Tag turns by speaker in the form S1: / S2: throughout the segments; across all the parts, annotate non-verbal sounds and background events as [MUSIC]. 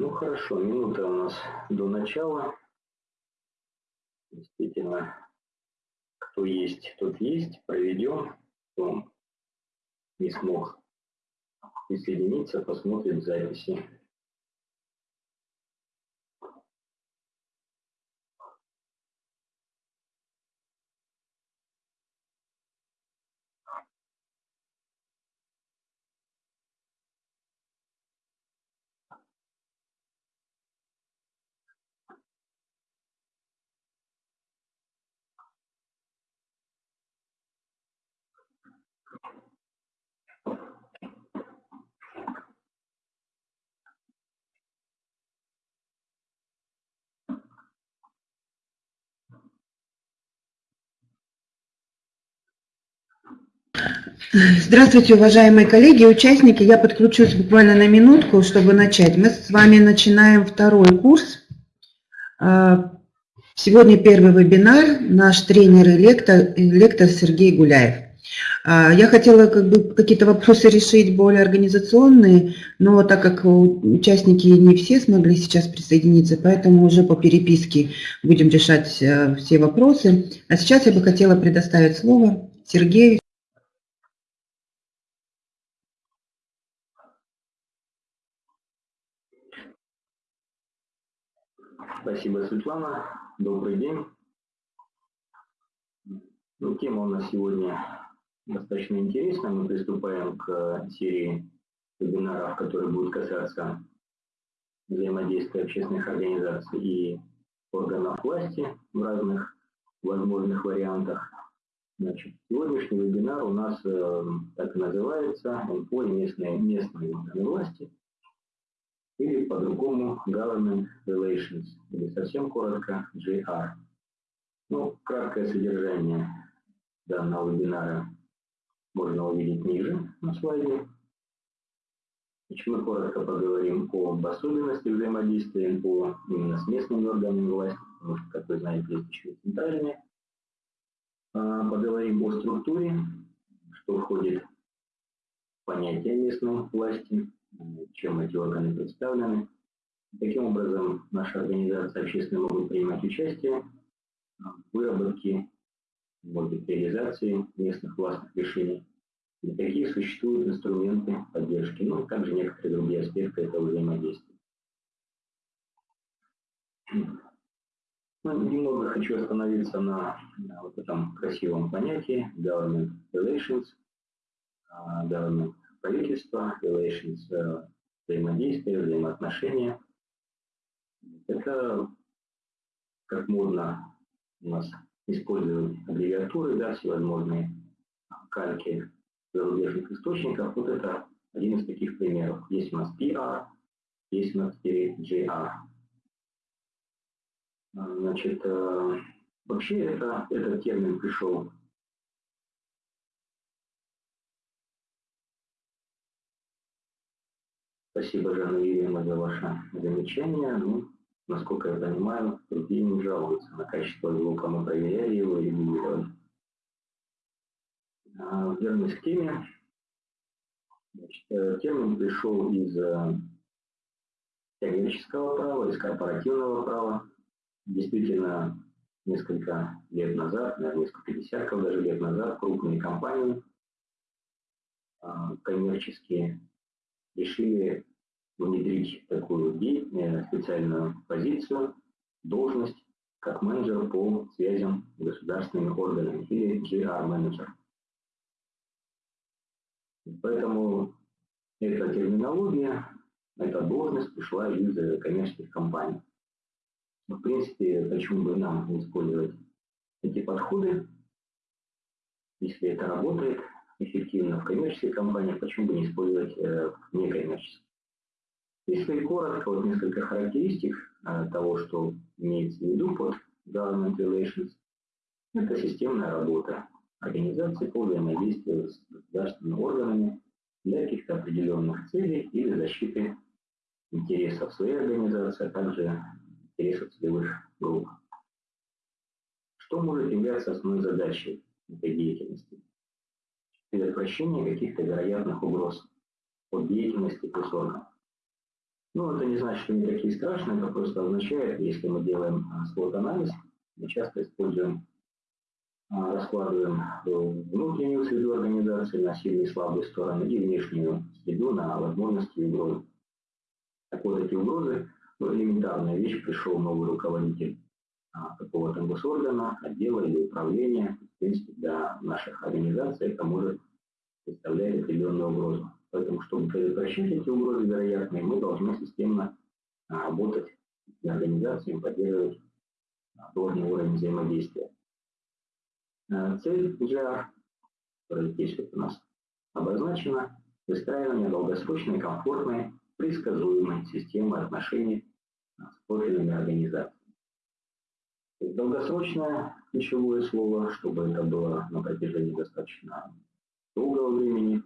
S1: ну хорошо, минута у нас до начала. Действительно, кто есть, тот есть. Проведем. Кто не смог присоединиться, посмотрим записи.
S2: Здравствуйте, уважаемые коллеги, участники. Я подключусь буквально на минутку, чтобы начать. Мы с вами начинаем второй курс. А, сегодня первый вебинар. Наш тренер и лектор, лектор Сергей Гуляев. А, я хотела как бы какие-то вопросы решить более организационные, но так как участники не все смогли сейчас присоединиться, поэтому уже по переписке будем решать э, все вопросы. А сейчас я бы хотела предоставить слово Сергею.
S1: Спасибо, Светлана. Добрый день. Ну, тема у нас сегодня достаточно интересная. Мы приступаем к серии вебинаров, которые будут касаться взаимодействия общественных организаций и органов власти в разных возможных вариантах. Значит, сегодняшний вебинар у нас э, так и называется «МПО и местные, местные органы власти» или по-другому Government Relations, или совсем коротко GR. Ну, краткое содержание данного вебинара можно увидеть ниже на слайде. Значит, мы коротко поговорим об особенностях взаимодействия НПО именно с местными органами власти, потому что, как вы знаете, есть еще и центральные. А, поговорим о структуре, что входит в понятие местной власти, чем эти органы представлены. Таким образом, наша организация общественные могут принимать участие в выработке, может реализации местных властных решений. И какие существуют инструменты поддержки, ну, а также некоторые другие аспекты этого взаимодействия. Ну, немного хочу остановиться на, на вот этом красивом понятии government relations, uh, government правительства, relations, э, взаимодействия, взаимоотношения. Это, как модно у нас использовать аббревиатуры, да, всевозможные кальки зарубежных источников. Вот это один из таких примеров. Есть у нас PR, есть у нас JR. Значит, э, вообще это, этот термин пришел Спасибо, Жанна Юрьевна, за ваше замечание. Ну, насколько я понимаю, другие не жалуются на качество звука. Мы проверяли его и регулировали. А, вернусь к теме. Значит, э, термин пришел из э, коммерческого права, из корпоративного права. Действительно, несколько лет назад, наверное, несколько десятков даже лет назад, крупные компании а, коммерческие решили внедрить такую э, специальную позицию, должность, как менеджер по связям с государственными органами или GR-менеджер. Поэтому эта терминология, эта должность пришла из коммерческих компаний. В принципе, почему бы нам не использовать эти подходы, если это работает эффективно в коммерческих компаниях, почему бы не использовать э, в некоммерческих. Если коротко, вот несколько характеристик э, того, что имеется в виду под Government Relations, это системная работа организации по взаимодействию с государственными органами для каких-то определенных целей или защиты интересов своей организации, а также интересов целевых групп. Что может являться основной задачей этой деятельности? Предотвращение каких-то вероятных угроз от деятельности госорганов. Ну, это не значит, что они такие страшные, это просто означает, если мы делаем слот-анализ, мы часто используем, раскладываем внутреннюю среду организации на сильные и слабые стороны и внешнюю среду на возможности и угрозы. Так вот, эти угрозы, ну, элементарная вещь, пришел новый руководитель какого-то госоргана, отдела или управления, в принципе, для наших организаций это может представлять определенную угрозу. Поэтому, чтобы предотвращать эти угрозы вероятные, мы должны системно работать с организациями, поддерживать должный уровень взаимодействия. Цель GR, которая здесь вот у нас обозначена, выстраивание долгосрочной, комфортной, предсказуемой системы отношений с профильными организациями. Долгосрочное ключевое слово, чтобы это было на протяжении достаточно долгого времени.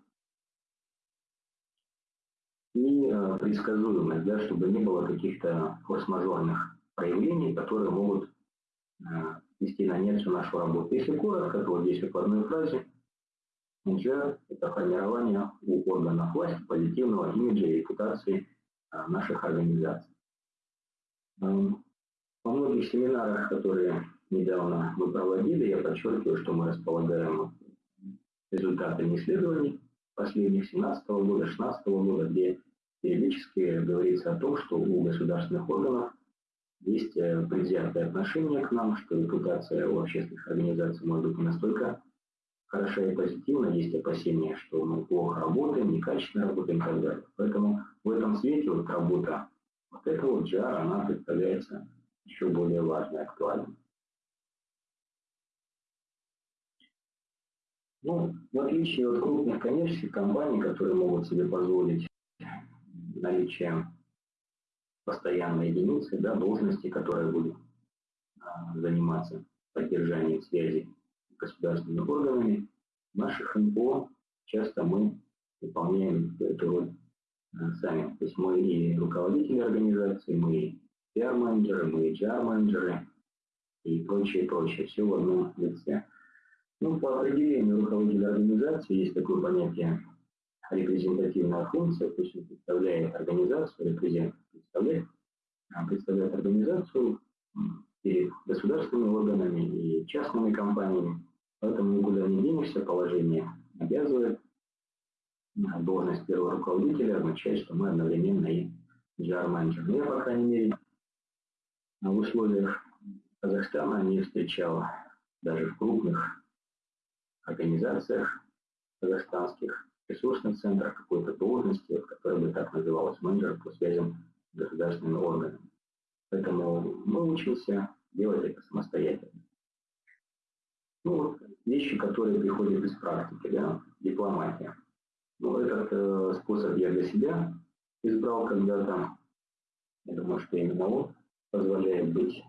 S1: И э, предсказуемость, да, чтобы не было каких-то форс-мажорных проявлений, которые могут э, вести на нет всю нашу работу. Если коротко, то здесь вот в одной фразе NGR – это формирование у органов власти позитивного имиджа и репутации э, наших организаций. Во многих семинарах, которые недавно мы проводили, я подчеркиваю, что мы располагаем результатами исследований последних 17 года, 16 года, где периодически говорится о том, что у государственных органов есть э, предвзятое отношение к нам, что репутация у общественных организаций может быть настолько хороша и позитивна, есть опасения, что мы плохо работаем, некачественно работаем и так далее. Поэтому в этом свете вот работа, вот эта вот GR, она представляется еще более важной актуальной. Ну, в отличие от крупных коммерческих компаний, которые могут себе позволить наличие постоянной единицы, да, должности, которая будет а, заниматься поддержанием связи с государственными органами, в наших НПО часто мы выполняем эту роль а, сами. То есть мы и руководители организации, мы и пиар-менеджеры, мы и HR-менеджеры и прочее, прочее. Все в одном лице. Ну, по определению руководителя организации есть такое понятие репрезентативная функция, то есть он представляет организацию, репрезент, представляет, представляет организацию перед государственными органами и частными компаниями. Поэтому никуда не денешься, положение обязывает. Должность первого руководителя означает, что мы одновременно и GR-менеджер. Но я, по крайней мере, в условиях Казахстана не встречал даже в крупных организациях казахстанских, ресурсных центрах какой-то должности, которая бы так называлась, менеджер по связям с государственными органами. Поэтому мы учимся делать это самостоятельно. Ну вот вещи, которые приходят из практики, да, дипломатия. Ну, этот э, способ я для себя избрал когда-то. Я думаю, что именно он позволяет быть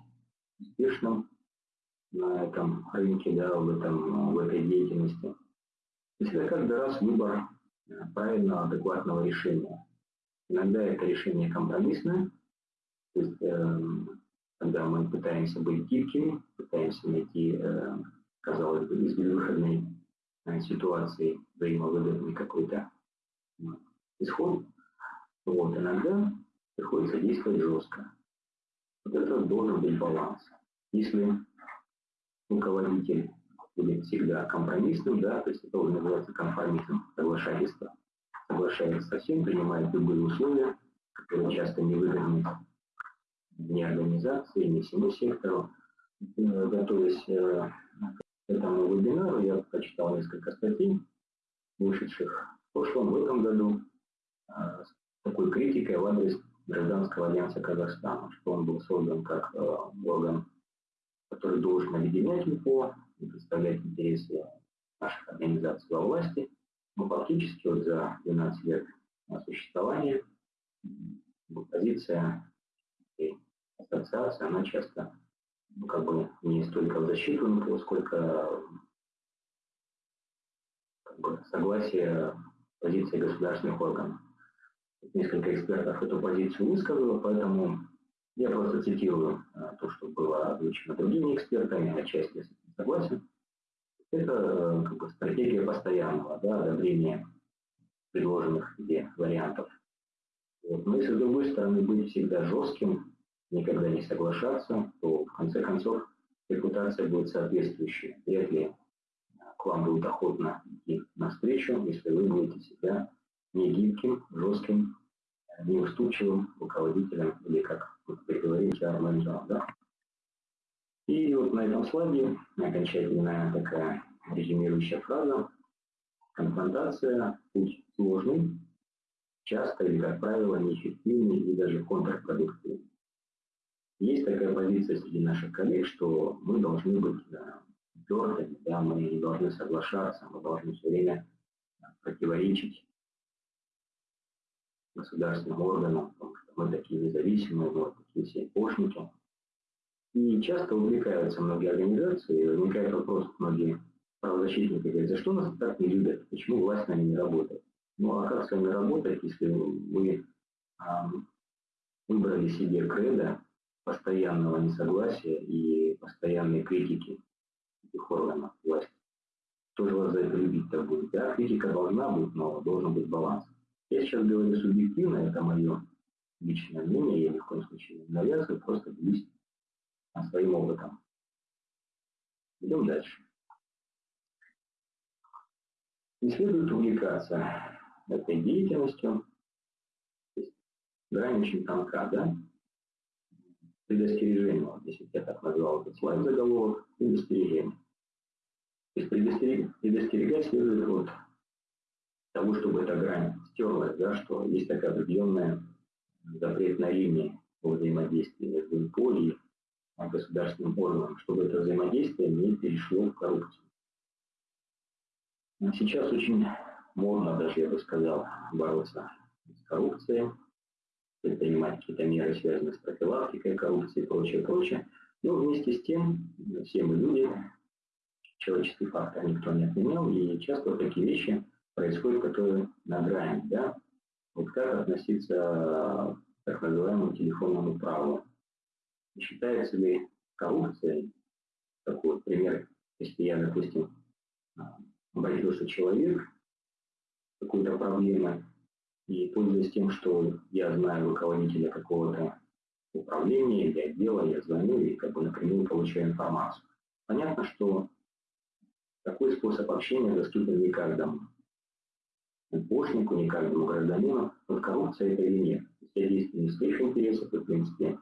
S1: успешным на этом рынке, да, в, этом, в этой деятельности. Это каждый раз выбор э, правильного, адекватного решения. Иногда это решение компромиссное, то есть э, когда мы пытаемся быть гибкими, пытаемся найти, э, казалось бы, безвыходной э, ситуации взаимовыгодный какой-то э, исход. Вот, иногда приходится действовать жестко. Вот это должен быть баланс. Если руководитель будет всегда компромиссным, да, то есть это уже называется конформизм, соглашательство, соглашается со всем, принимает любые условия, которые часто невыгодны ни организации, ни всему сектору. Э, готовясь э, к этому вебинару, я прочитал несколько статей, вышедших в прошлом, в этом году, э, с такой критикой в адрес Гражданского альянса Казахстана, что он был создан как орган который должен объединять МФО и представлять интересы наших организаций во власти. Но фактически вот за 12 лет существования позиция и ассоциация, она часто ну, как бы не столько в защиту МФО, сколько как бы, согласие позиции государственных органов. Несколько экспертов эту позицию высказало, поэтому я просто цитирую а, то, что было озвучено другими экспертами, отчасти согласен. Это э, как бы, стратегия постоянного да, одобрения предложенных где вариантов Вот. Но если с другой стороны быть всегда жестким, никогда не соглашаться, то в конце концов репутация будет соответствующая. Вряд ли к вам будут охотно идти навстречу, если вы будете себя не гибким, жестким, неуступчивым руководителем или, как вы говорите, менеджером. Да? И вот на этом слайде окончательная такая резюмирующая фраза. Конфронтация – путь сложный, часто или, как правило, неэффективный и даже контрпродуктивный. Есть такая позиция среди наших коллег, что мы должны быть твердыми, да, мы не должны соглашаться, мы должны все время противоречить государственным органам, потому что мы такие независимые, мы такие все пошники. И часто увлекаются многие организации, возникает вопрос, многие правозащитники говорят, за что нас так не любят, почему власть с нами не работает? Ну а как с вами работать, если вы а, выбрали себе кредо постоянного несогласия и постоянной критики этих органов власти? Кто же вас за это любить-то будет? Да, критика должна быть, но должен быть баланс. Я сейчас говорю субъективно, это мое личное мнение, я ни в коем случае не навязываю, просто делюсь своим опытом. Идем дальше. Не следует увлекаться этой деятельностью. Грань очень тонка, да? Предостережение, вот если я так назвал этот слайд заголовок, предостережение. То есть предостерег, предостерегать следует вот того, чтобы эта грань стерлась, да, что есть такая определенная запретная линия по взаимодействию между ИПО и государственным органам, чтобы это взаимодействие не перешло в коррупцию. Сейчас очень модно даже, я бы сказал, бороться с коррупцией, предпринимать какие-то меры, связанные с профилактикой коррупции и прочее, прочее. Но вместе с тем, все мы люди, человеческий фактор никто не отменял, и часто вот такие вещи происходят, которые на грани, да. Вот как относиться к так называемому телефонному праву? Считается ли коррупцией, такой вот пример, если я, допустим, обратился человек какой-то проблемы, и пользуясь тем, что я знаю руководителя какого-то управления или отдела, я звоню и как бы напрямую получаю информацию. Понятно, что такой способ общения доступен не каждому помощнику, не каждому гражданину. Вот коррупция это или нет. Если я действую не своих интересах, и, в принципе,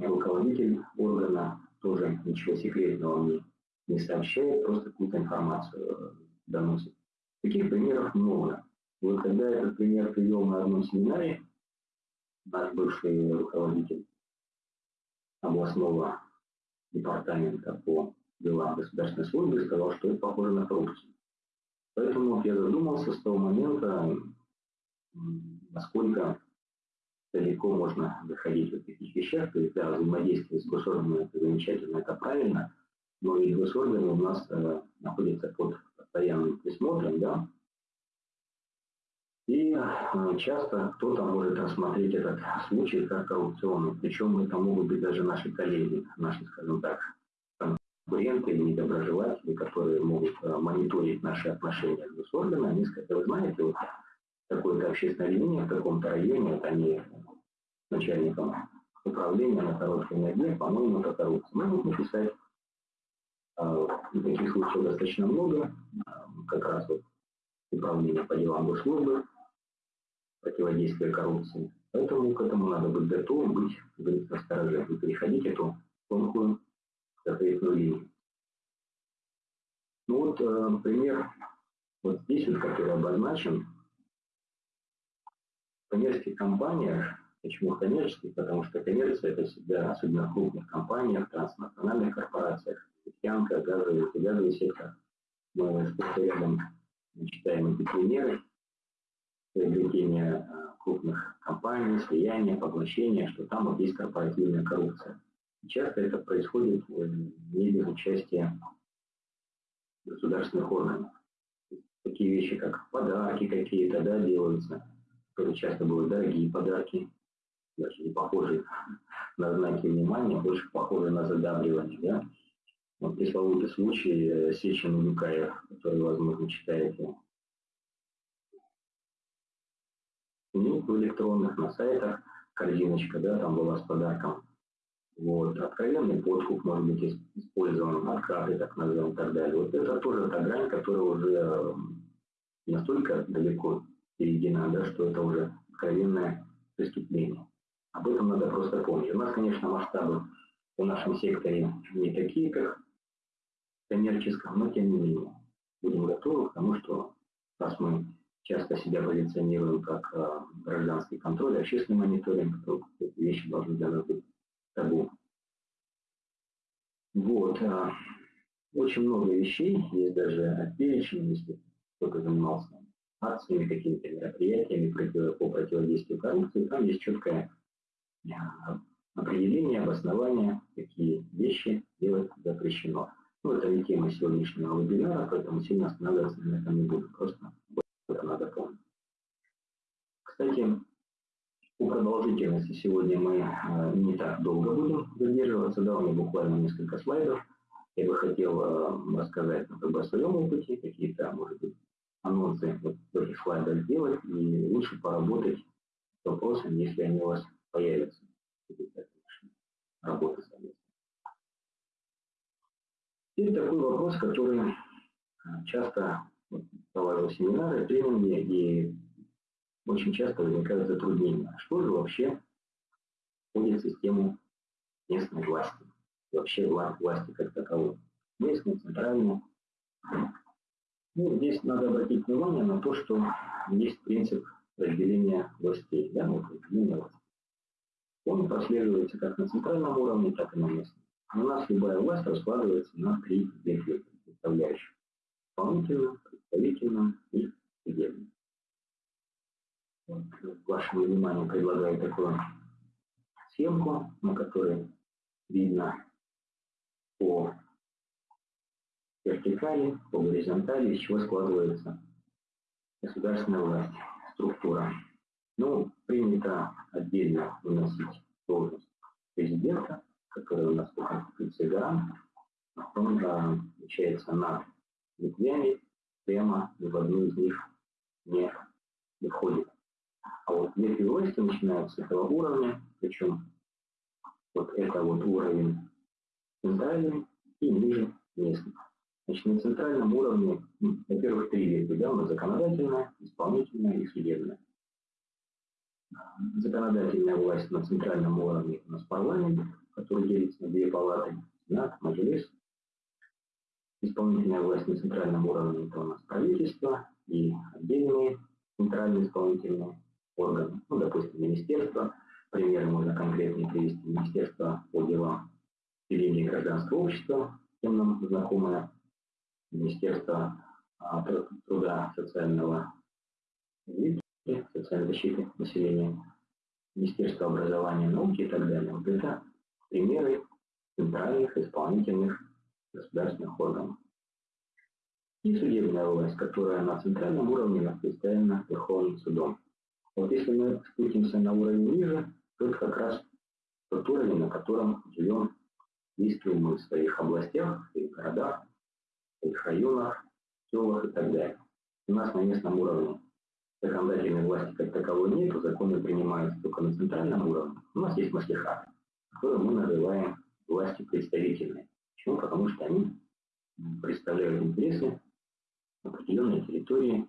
S1: руководитель органа тоже ничего секретного мне не сообщает, просто какую-то информацию э, доносит. Таких примеров много. Вот когда этот пример привел на одном семинаре, наш бывший руководитель областного департамента по делам государственной службы сказал, что это похоже на коррупцию. Поэтому я задумался с того момента, насколько далеко можно заходить в таких вещах. То есть, да, взаимодействие с госорганами это замечательно, это правильно, но и госорганы у нас э, находятся под постоянным присмотром, да, и э, часто кто-то может рассмотреть этот случай как коррупционный, причем это могут быть даже наши коллеги, наши, скажем так, конкуренты или недоброжелатели, которые могут э, мониторить наши отношения с госорганами, они скажут, вы знаете, вот такое-то общественное объединение в таком-то районе, вот они начальником управления на короткой ноге, по-моему, это коррупция. Могут написать э, таких случаев достаточно много, э, как раз вот управление по делам госслужбы, противодействие коррупции. Поэтому к этому надо быть готовым, быть, быть настороже и переходить эту тонкую запретную линию. Ну вот э, пример вот здесь, вот, который обозначен, коммерческих компаниях, почему коммерческих, потому что коммерция это всегда, особенно в крупных компаниях, транснациональных корпорациях, нефтянка, газовый, газовый сектор, мы с рядом читаем эти примеры, приобретения э, крупных компаний, слияния, поглощения, что там вот есть корпоративная коррупция. Часто это происходит э, не без участия государственных органов. Такие вещи, как подарки какие-то, да, делаются, которые часто бывают дорогие подарки, даже не похожие [LAUGHS] на знаки внимания, больше похожие на задабривание, да. Вот пресловутый случай э, Сечин Улюкаев, который, возможно, читаете книг в электронных, на сайтах, корзиночка, да, там была с подарком. Вот. Откровенный подкуп может быть использован, откаты, так назовем, и так далее. Вот это тоже та грань, которая уже настолько далеко перейдена, да, что это уже откровенное преступление. Об этом надо просто помнить. У нас, конечно, масштабы в нашем секторе не такие, как в коммерческом, но тем не менее будем готовы к тому, что раз мы часто себя позиционируем как э, гражданский контроль, общественный мониторинг, то эти вещи должны для нас быть табу. Вот. Э, очень много вещей, есть даже перечень, если кто-то занимался акциями, какими-то мероприятиями по противодействию коррупции, там есть четкое э, определение, обоснование, какие вещи делать запрещено. Ну, это не тема сегодняшнего вебинара, поэтому сильно останавливаться на этом не буду, просто это надо помнить. Кстати, по продолжительности сегодня мы э, не так долго будем задерживаться, да, у меня буквально несколько слайдов. Я бы хотел э, рассказать ну, как бы, о своем опыте, какие-то, может быть, анонсы вот этих слайдах сделать и лучше поработать с вопросами, если они у вас появятся. Работы совместно. Теперь такой вопрос, который э, часто проводил семинары, тренинги, и очень часто возникают затруднения. Что же вообще входит в систему местной власти? Вообще власти как таковой. Местной, центральной. Ну, здесь надо обратить внимание на то, что есть принцип разделения властей. Да, вот разделение власти. Он прослеживается как на центральном уровне, так и на местном. У нас любая власть раскладывается на три ветви составляющих. Исполнительную, представительную и судебную. Вот, вашему вниманию предлагаю такую схемку, на которой видно по вертикали, по горизонтали, из чего складывается государственная власть, структура. Ну, принято отдельно выносить должность президента, который у нас по Конституции гарант. Он получается над ветвями, прямо ни в одну из них не, входит. А вот ветви власти начинаются с этого уровня, причем вот это вот уровень центральный и ниже местный. Значит, на центральном уровне, ну, во-первых, три ветви, да, у нас законодательная, исполнительная и судебная. Законодательная власть на центральном уровне у нас парламент, который делится на две палаты, Сенат, Мажилис. Исполнительная власть на центральном уровне это у нас правительство и отдельные центральные исполнительные органы, ну, допустим, министерство, примеры можно конкретнее привести, министерство по делам ведения гражданского общества, всем нам знакомое, министерство а, труда социального и социальной защиты населения, министерство образования, науки и так далее. Вот это примеры центральных исполнительных государственных органов. И судебная власть, которая на центральном уровне представлена Верховным судом. Вот если мы спустимся на уровень ниже, то это как раз тот уровень, на котором живем, действуем мы в своих областях, в своих городах, своих районах, селах и так далее. У нас на местном уровне законодательной власти как таковой нет, законы принимаются только на центральном уровне. У нас есть маслихаты, которые мы называем властью представительной. Почему? Потому что они представляют интересы определенной территории,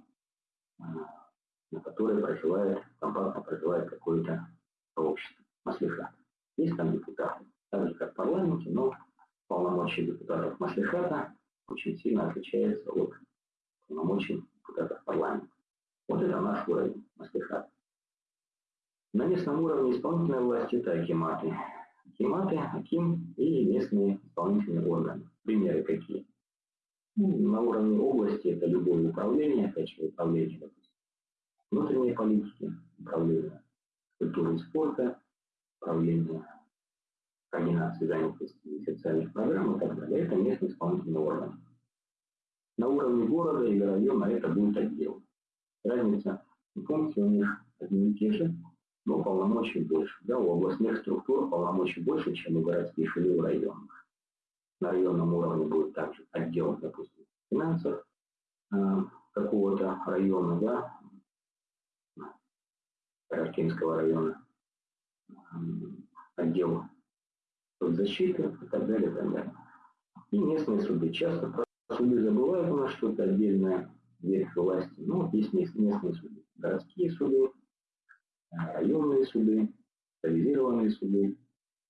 S1: на которой проживает, компактно проживает какое-то сообщество, маслихат. Есть там депутаты, так же как в парламенте, но полномочия депутатов маслихата очень сильно отличаются от полномочий депутатов парламента. Вот это наш уровень маслихата. На местном уровне исполнительной власти это акиматы. Акиматы, Аким и местные исполнительные органы. Примеры какие? Ну, на уровне области это любое управление, опять же, управление, допустим, внутренней политики, управления культуры и спорта, управления координации занятости и социальных программ и так далее. Это местный исполнительный орган. На уровне города или района это будет отдел. Разница функции у них одни и те же, но полномочий больше. Да, у областных структур полномочий больше, чем у городских или у районных. На районном уровне будет также отдел, допустим, финансов э, какого-то района, да, Каракинского района, отдел соцзащиты и так далее, и так далее. И местные суды. Часто суды забывают у нас что-то отдельное, верх власти. Вот есть местные суды. Городские суды, районные суды, специализированные суды и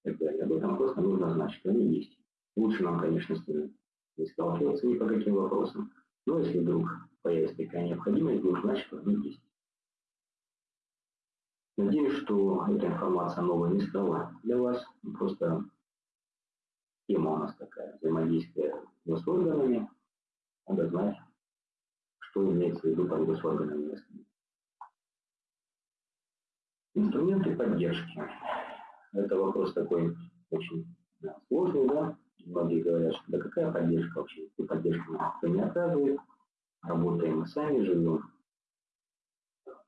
S1: так далее. Об этом просто нужно знать, что они есть. Лучше нам, конечно, с ними не сталкиваться ни по каким вопросам. Но если вдруг появится такая необходимость, будем знать, что они есть. Надеюсь, что эта информация новая не стала для вас. Просто тема у нас такая, взаимодействие госорганами. Надо знать, что имеется в виду под госорганами местными. Инструменты поддержки. Это вопрос такой очень да, сложный, да. Многие говорят, что да какая поддержка вообще? И поддержка никто не оказывает. Работаем мы сами, живем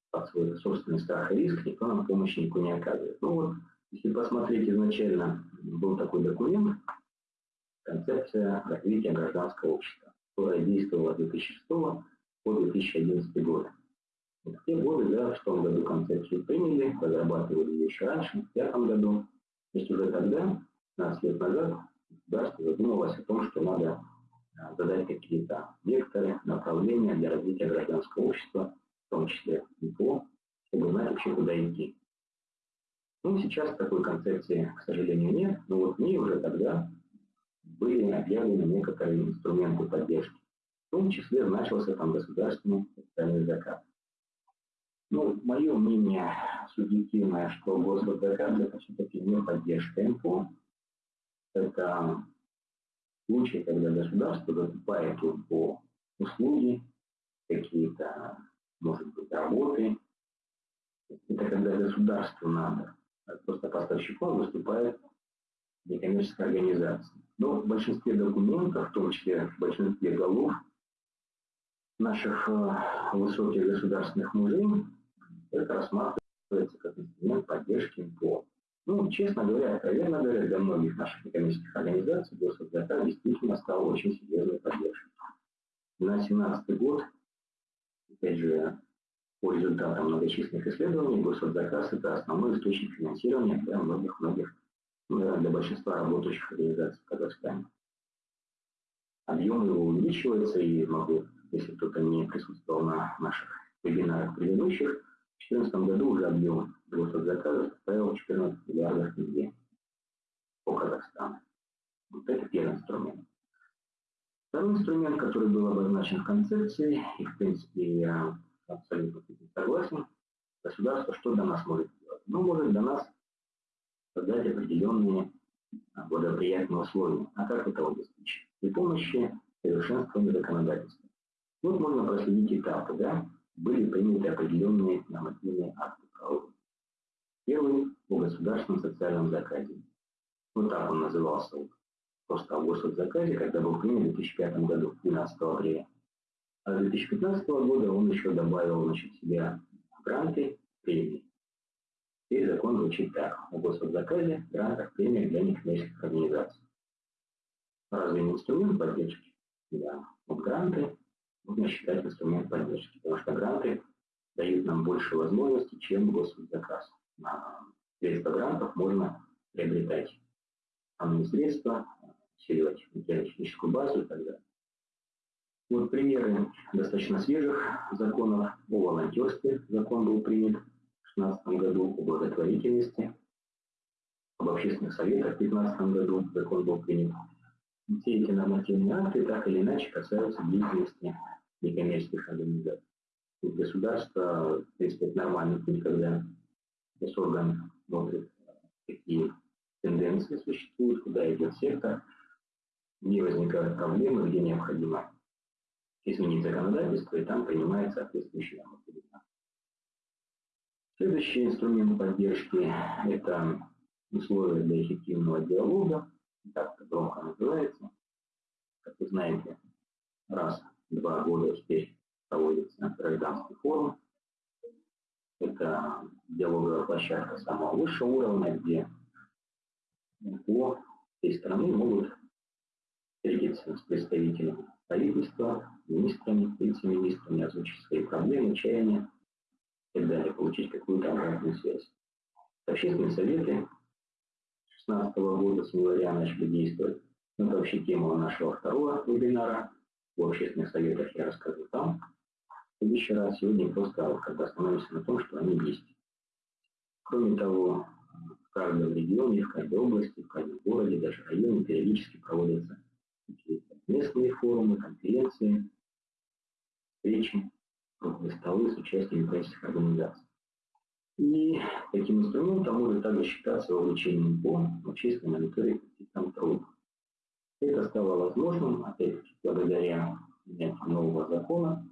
S1: под свой собственный страх и риск, никто нам помощи никакой не оказывает. Ну вот, если посмотреть изначально, был такой документ, концепция развития гражданского общества, которая действовала с 2006 по 2011 год. В те годы, да, в том году концепцию приняли, разрабатывали ее еще раньше, в пятом году. То есть уже тогда, 15 лет назад, государство задумалось о том, что надо а, задать какие-то векторы, направления для развития гражданского общества, в том числе ИПО, чтобы знать вообще, куда идти. Ну, сейчас такой концепции, к сожалению, нет, но вот в ней уже тогда были объявлены некоторые инструменты поддержки. В том числе значился там государственный социальный заказ. Ну, мое мнение субъективное, что госводзаказ это все-таки не поддержка МФО. Это случай, когда государство закупает по услуги, какие-то, может быть, работы. Это когда государству надо. Просто поставщиком выступает некоммерческая организация. Но в большинстве документов, в том числе в большинстве голов наших э, высоких государственных мужей, это рассматривается как инструмент поддержки МПО. Ну, честно говоря, откровенно говоря, для многих наших экономических организаций госзаказ действительно стал очень серьезной поддержкой. На 2017 год, опять же, по результатам многочисленных исследований, госзаказ – это основной источник финансирования для многих-многих для большинства работающих организаций в Казахстане. Объем его увеличивается, и могу, если кто-то не присутствовал на наших вебинарах предыдущих, в 2014 году уже объем госзаказов составил 14 миллиардов тенге по Казахстану. Вот это первый инструмент. Второй инструмент, который был обозначен в концепции, и в принципе я абсолютно согласен, государство что для нас может сделать? Ну, может для нас создать определенные а, благоприятные условия. А как этого достичь? При помощи совершенствования законодательства. Вот можно проследить этапы, да? Были приняты определенные нормативные акты правовые. Первый о государственном социальном заказе. Вот так он назывался. Просто о госзаказе, когда был принят в 2005 году, 12 апреля. А с 2015 года он еще добавил значит, себя гранты, премии. Теперь закон звучит так. О госзаказе, грантах, премиях для некоммерческих организаций. Разве не инструмент поддержки? Да. Вот гранты можно считать инструмент поддержки, потому что гранты дают нам больше возможностей, чем госзаказ. На средства грантов можно приобретать основные средства, усиливать материально-техническую базу и так далее. Вот примеры достаточно свежих законов о волонтерстве. Закон был принят 2016 году о благотворительности, об общественных советах в 2015 году закон был принят. Все эти нормативные акты так или иначе касаются деятельности некоммерческих организаций. Государство, в принципе, это нормальный путь, когда госорган смотрит, какие тенденции существуют, куда идет сектор, где возникают проблемы, где необходимо изменить законодательство, и там принимается соответствующий нормативный акт. Следующий инструмент поддержки – это условия для эффективного диалога, так это громко называется. Как вы знаете, раз в два года теперь проводится гражданский форум. Это диалоговая площадка самого высшего уровня, где по всей страны могут встретиться с представителями правительства, министрами, вице-министрами, озвучить свои проблемы, чаяния, так далее, получить какую-то обратную связь. Общественные советы 2016 года с января начали действовать. Это вообще тема нашего второго вебинара. В общественных советах я расскажу там. В следующий раз сегодня просто бы остановимся на том, что они есть. Кроме того, в каждом регионе, в каждой области, в каждом городе, даже районе периодически проводятся местные форумы, конференции, встречи, круглые столы с участием правительственных организаций. И таким инструментом может также считаться вовлечением по общественной мониторинг и контроль. Это стало возможным, опять-таки, благодаря принятию нового закона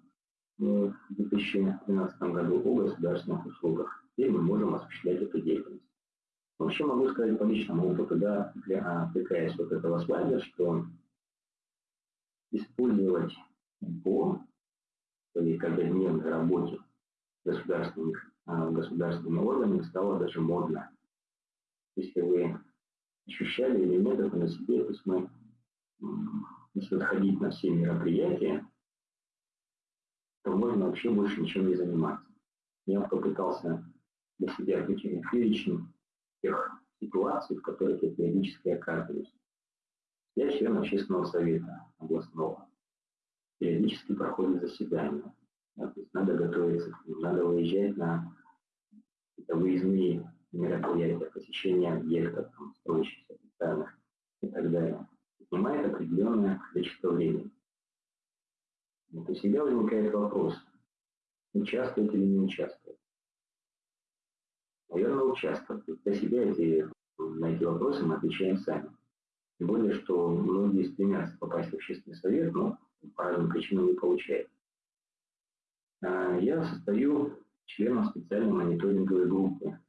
S1: в 2012 году о государственных услугах. Теперь мы можем осуществлять эту деятельность. Вообще могу сказать по личному опыту, да, для, отвлекаясь от этого слайда, что использовать по своей каждодневной работе государственных, а, государственными органами стало даже модно. Если вы ощущали или нет это на себе, то есть мы, если отходить на все мероприятия, то можно вообще больше ничем не заниматься. Я попытался для себя выкинуть перечень тех ситуаций, в которых я периодически оказываюсь. Я член общественного совета областного. Периодически проходит заседание. Да, то есть надо готовиться, надо выезжать на выездные мероприятия, посещение объектов, там, строящихся специальных и так далее. Занимает определенное количество времени. Вот у себя возникает вопрос, участвовать или не участвовать. Наверное, участвовать. Для себя эти, на эти вопросы мы отвечаем сами. Тем более, что многие стремятся попасть в общественный совет, но по разным причинам не получают. А, я состою членом специальной мониторинговой группы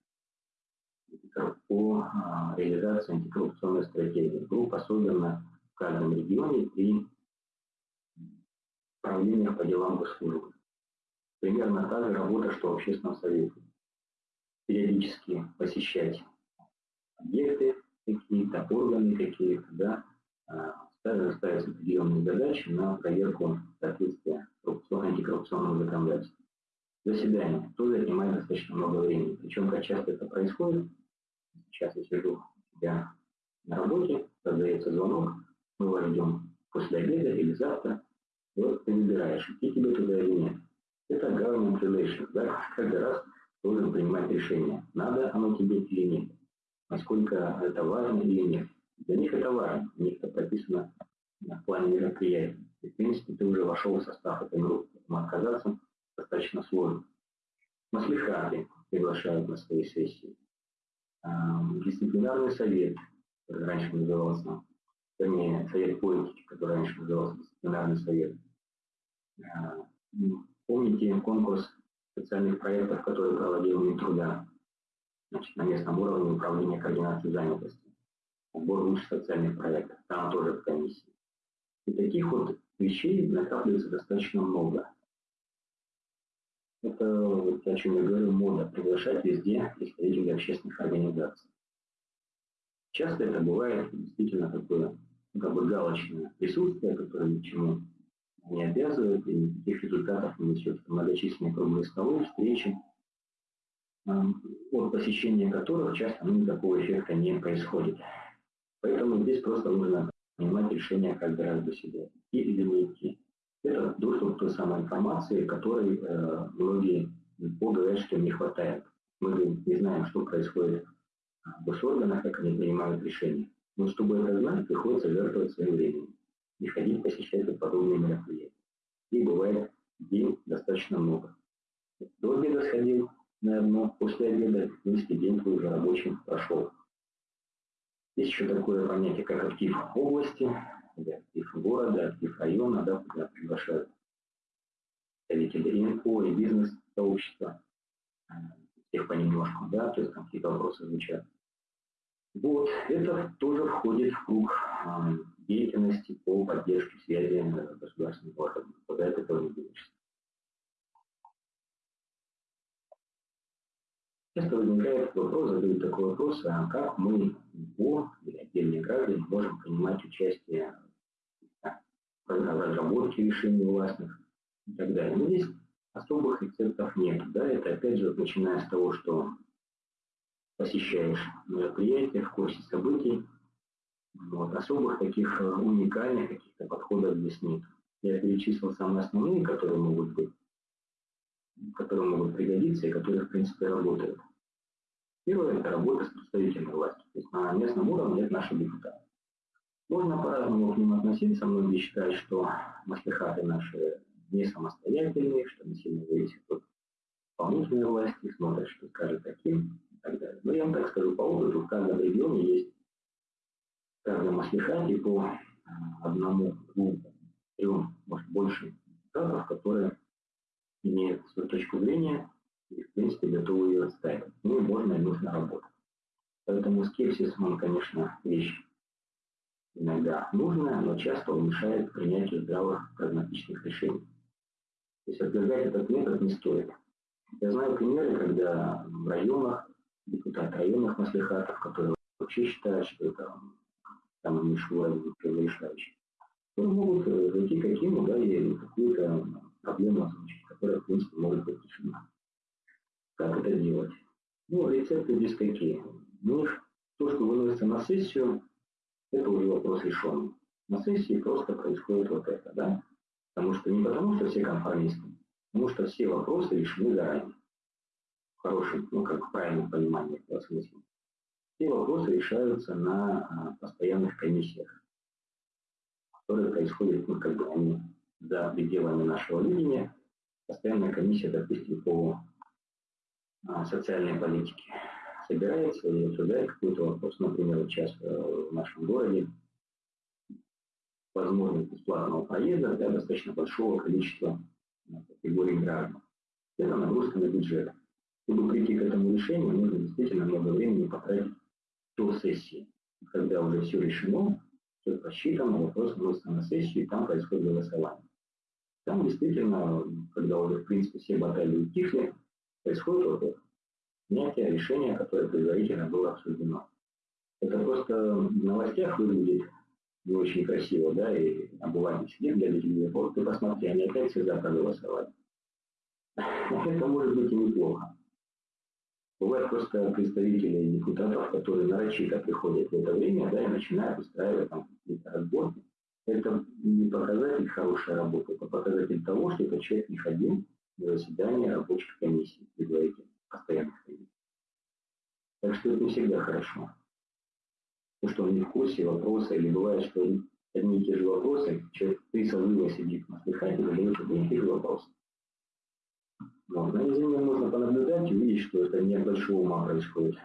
S1: по а, реализации антикоррупционной стратегии. Группа создана в каждом регионе при правлениях по делам госслужбы. Примерно та же работа, что в общественном совете. Периодически посещать объекты какие-то, органы какие-то, да, также ставятся определенные задачи на проверку соответствия антикоррупционного законодательства. Заседание тоже занимает достаточно много времени. Причем, как часто это происходит, сейчас я сижу у себя на работе, раздается звонок, мы вас ждем после обеда или завтра, и вот ты выбираешь, идти тебе туда или нет. Это government relations, да, [LAUGHS] каждый раз должен принимать решение, надо оно тебе или нет, насколько это важно или нет. Для них это важно, у них это прописано в плане мероприятий. И, в принципе, ты уже вошел в состав этой группы, поэтому отказаться достаточно сложно. Маслихаты приглашают на свои сессии. Дисциплинарный совет, который раньше назывался, вернее, совет политики, который раньше назывался дисциплинарный совет. Помните конкурс специальных проектов, который проводил Минтруда значит, на местном уровне управления координации занятости? Отбор лучших социальных проектов. Там тоже в комиссии. И таких вот вещей накапливается достаточно много. Это, вот, о чем я говорю, мода приглашать везде представителей общественных организаций. Часто это бывает действительно такое как бы галочное присутствие, которое чему не обязывает и никаких результатов не несет. Многочисленные круглые столы, встречи, от посещения которых часто ну, никакого эффекта не происходит. Поэтому здесь просто нужно принимать решение раз для себя, идти или не идти. Это доступ к той самой информации, которой э, многие что им не хватает. Мы не знаем, что происходит в госорганах, как они принимают решения. Но чтобы это знать, приходится жертвовать своим временем и ходить посещать подобные мероприятия. И бывает день достаточно много. До обеда сходил на одно, после обеда, в принципе, день твой уже рабочим прошел. Есть еще такое понятие, как актив области, или актив города, актив района, да, куда приглашают представители ИНФО и бизнес-сообщества, всех понемножку, да, то есть там какие-то вопросы звучат. Вот, это тоже входит в круг э, деятельности по поддержке связи государственных органов. Куда это тоже денешься. Часто возникает вопрос, задают такой вопрос, а как мы, НИПО или отдельные граждане, можем принимать участие в разработке решений властных и так далее. Но здесь особых рецептов нет. Да, это опять же, начиная с того, что посещаешь мероприятия в курсе событий, вот, особых таких э, уникальных каких-то подходов здесь нет. Я перечислил самые основные, которые могут быть, которые могут пригодиться и которые, в принципе, работают. Первое – это работа с представителями власти. То есть на местном уровне это наши депутаты. Можно по-разному к ним относиться. Многие считают, что маслихаты наши не самостоятельные, что они сильно зависят от исполнительной власти, смотрят, что скажет таким и так далее. Но я вам так скажу, по опыту в каждом регионе есть в каждом по одному, двум, трем, может больше депутатов, которые имеют свою точку зрения и, в принципе, готовы ее отстаивать. Ну и можно и нужно работать. Поэтому скепсис, он, конечно, вещь иногда нужная, но часто он мешает принятию здравых прагматичных решений. То есть отвергать этот метод не стоит. Я знаю примеры, когда в районах, депутаты районных маслихатов, которые вообще считают, что это там мишура решающий, которые могут э, зайти к Акиму, да, и какую-то проблему озвучить, которая, в принципе, может быть решена. Как это делать? Ну, рецепты здесь какие? Ну, то, что выносится на сессию, это уже вопрос решенный. На сессии просто происходит вот это, да? Потому что не потому, что все конформисты, потому что все вопросы решены заранее. В хорошем, ну, как в правильном понимании этого смысла. Все вопросы решаются на а, постоянных комиссиях, которые происходят, ну, как бы они за пределами нашего видения. Постоянная комиссия, допустим, по социальной политике собирается и обсуждает какой-то вопрос. Например, вот сейчас э, в нашем городе возможность бесплатного проезда для достаточно большого количества э, категорий граждан. Это нагрузка на бюджет. Чтобы прийти к этому решению, нужно действительно много времени потратить до сессии, когда уже все решено, все просчитано, вопрос просто на сессию, и там происходит голосование. Там действительно, когда уже, в принципе, все баталии утихли, происходит это принятия решения, которое предварительно было обсуждено. Это просто в новостях выглядит не очень красиво, да, и обыватель сидит, глядя телевизор, вот ты посмотри, они опять все за проголосовали. Это может быть и неплохо. Бывают просто представители депутатов, которые нарочито приходят в это время, да, и начинают устраивать там какие-то разборки. Это не показатель хорошей работы, это показатель того, что этот человек не ходил на заседание рабочих комиссий предварительно постоянных комиссий. Так что это не всегда хорошо. Потому что он не в курсе вопроса, или бывает, что одни и те же вопросы, человек три созыва сидит на слыхать и задает одни и те же вопросы. Вот. На измене можно понаблюдать и увидеть, что это не от большого ума происходит.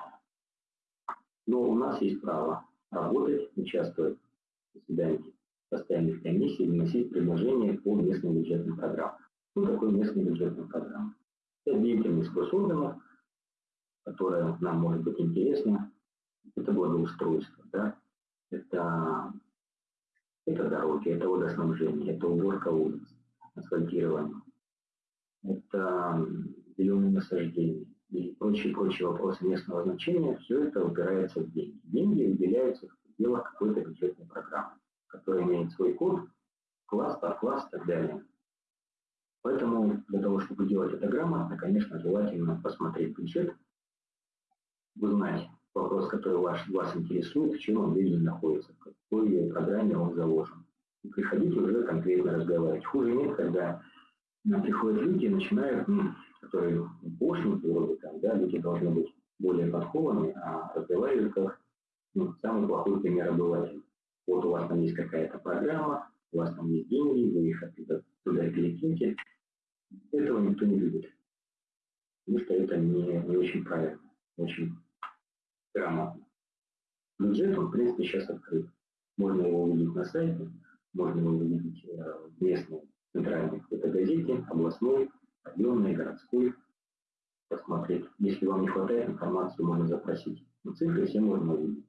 S1: Но у нас есть право работать, участвовать в заседаниях постоянных комиссий, вносить предложения по местным бюджетным программам. Что такое местные бюджетные программы? Это деятельность госорганов, которая нам может быть интересна. Это благоустройство, да? это, это дороги, это водоснабжение, это уборка улиц, асфальтирование, это зеленые насаждения и прочие-прочие вопросы местного значения, все это упирается в деньги. Деньги выделяются в пределах какой-то бюджетной программы, которая имеет свой код, класс, подкласс и так далее. Поэтому для того, чтобы делать это грамотно, конечно, желательно посмотреть бюджет, узнать вопрос, который ваш, вас интересует, в чем он времени находится, в какой программе он заложен. И приходите уже конкретно разговаривать. Хуже нет, когда приходят люди и начинают, ну, которые пошлинки вроде там, да, люди должны быть более подкованы, а разговаривают как ну, самый плохой пример обывателя. Вот у вас там есть какая-то программа, у вас там есть деньги, вы их перекиньте. Этого никто не любит. Потому что это не, не очень правильно, очень грамотно. Бюджет, он, в принципе, сейчас открыт. Можно его увидеть на сайте, можно его увидеть э, в местной центральной какой-то газете, областной, районной, городской, посмотреть. Если вам не хватает информации, можно запросить. Но цифры все можно увидеть.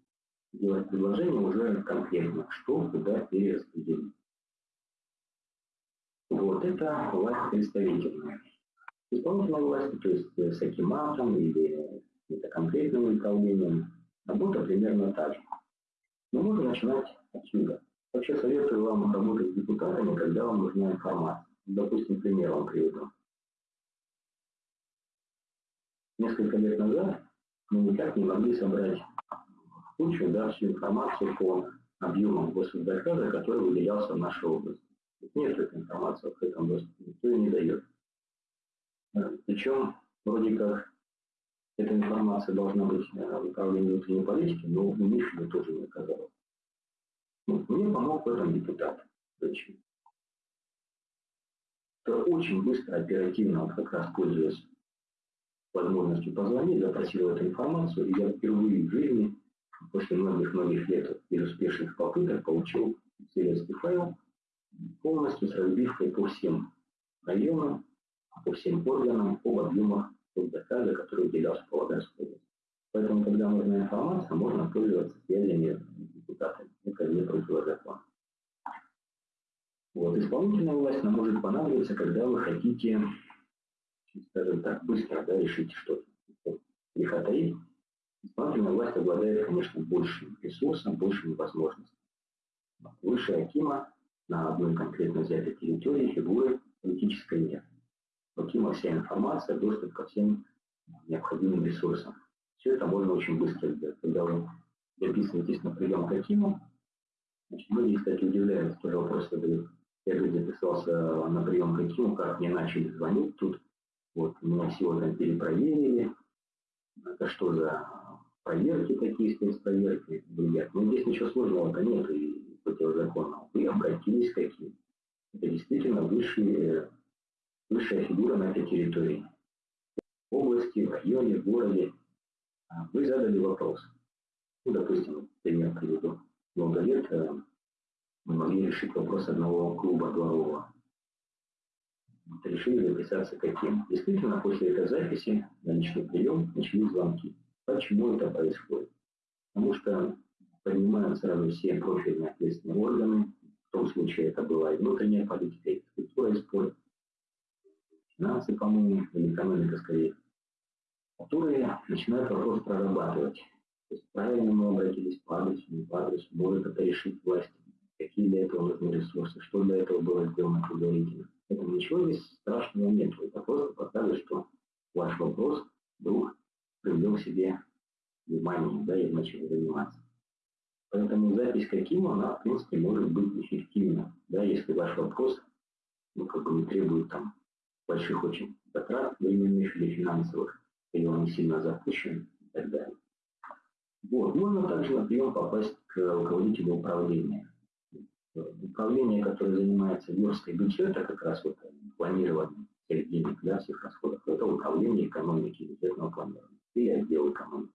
S1: Делать предложение уже конкретно, что куда перераспределить. Вот это власть представительная. Исполнительная власть, то есть с акиматом или это конкретным управлением, работа примерно та же. Но можно начинать отсюда. Вообще советую вам работать с депутатами, когда вам нужна информация. Допустим, пример вам приведу. несколько лет назад мы никак не могли собрать кучу, да, всю информацию по объемам госзаказа, который выделялся в нашей области. Нет этой информации в этом доступе, никто ее не дает. Причем, вроде как, эта информация должна быть э, в управлении внутренней политики, но у них ее тоже не оказалось. Ну, мне помог в этом депутат. Зачем? То очень быстро, оперативно, вот как раз пользуясь возможностью позвонить, запросил эту информацию, и я впервые в жизни, после многих-многих лет безуспешных попыток, получил сервисный файл, полностью с разбивкой по всем районам, по всем органам, по объемах заказа, который уделялся по Володарской области. Поэтому, когда нужна информация, можно пользоваться связями депутатами. Это не противозаконно. Вот, исполнительная власть нам может понадобиться, когда вы хотите, скажем так, быстро да, решить что-то. Греха таить. Исполнительная власть обладает, конечно, большим ресурсом, большими возможностями. Выше Акима на одной конкретно взятой территории фигуры политической нет. Акима вся информация, доступ ко всем необходимым ресурсам. Все это можно очень быстро сделать. Когда вы записываетесь на прием к Акиму, значит, многие, кстати, удивляются, тоже вопрос задают. Я говорит, записался на прием к Акиму, как мне начали звонить тут. Вот, меня всего там перепроверили. Это что за проверки такие, спецпроверки? Говорят, ну здесь ничего сложного-то нет и противозаконного. Вы обратились к Акиму. Это действительно высшие, высшая фигура на этой территории. В области, в районе, в городе. А вы задали вопрос. Ну, допустим, пример приведу. Много лет э, мы могли решить вопрос одного клуба дворового. Вот, решили записаться каким. Действительно, после этой записи на личный прием начались звонки. Почему это происходит? Потому что поднимают сразу все профильные ответственные органы. В том случае это была и внутренняя политика, и культура, спорт. Финансы, по-моему, или экономика скорее. Которые начинают вопрос прорабатывать. То есть правильно мы обратились по адресу, не по адресу, может это решить власть какие для этого нужны ресурсы, что для этого было сделано предварительно. Поэтому ничего здесь страшного нет. Это просто показывает, что ваш вопрос вдруг привлек к себе внимание, да, и начали заниматься. Поэтому запись каким она, в принципе, может быть эффективна, да, если ваш вопрос, ну, как бы не требует там больших очень затрат временных или финансовых, или он не сильно запущен и так далее. Вот. Можно также на прием попасть к руководителю управления управление, которое занимается версткой бюджета, как раз вот планированием всех денег, да, всех расходов, это управление экономики, бюджетного планирования или отдел экономики,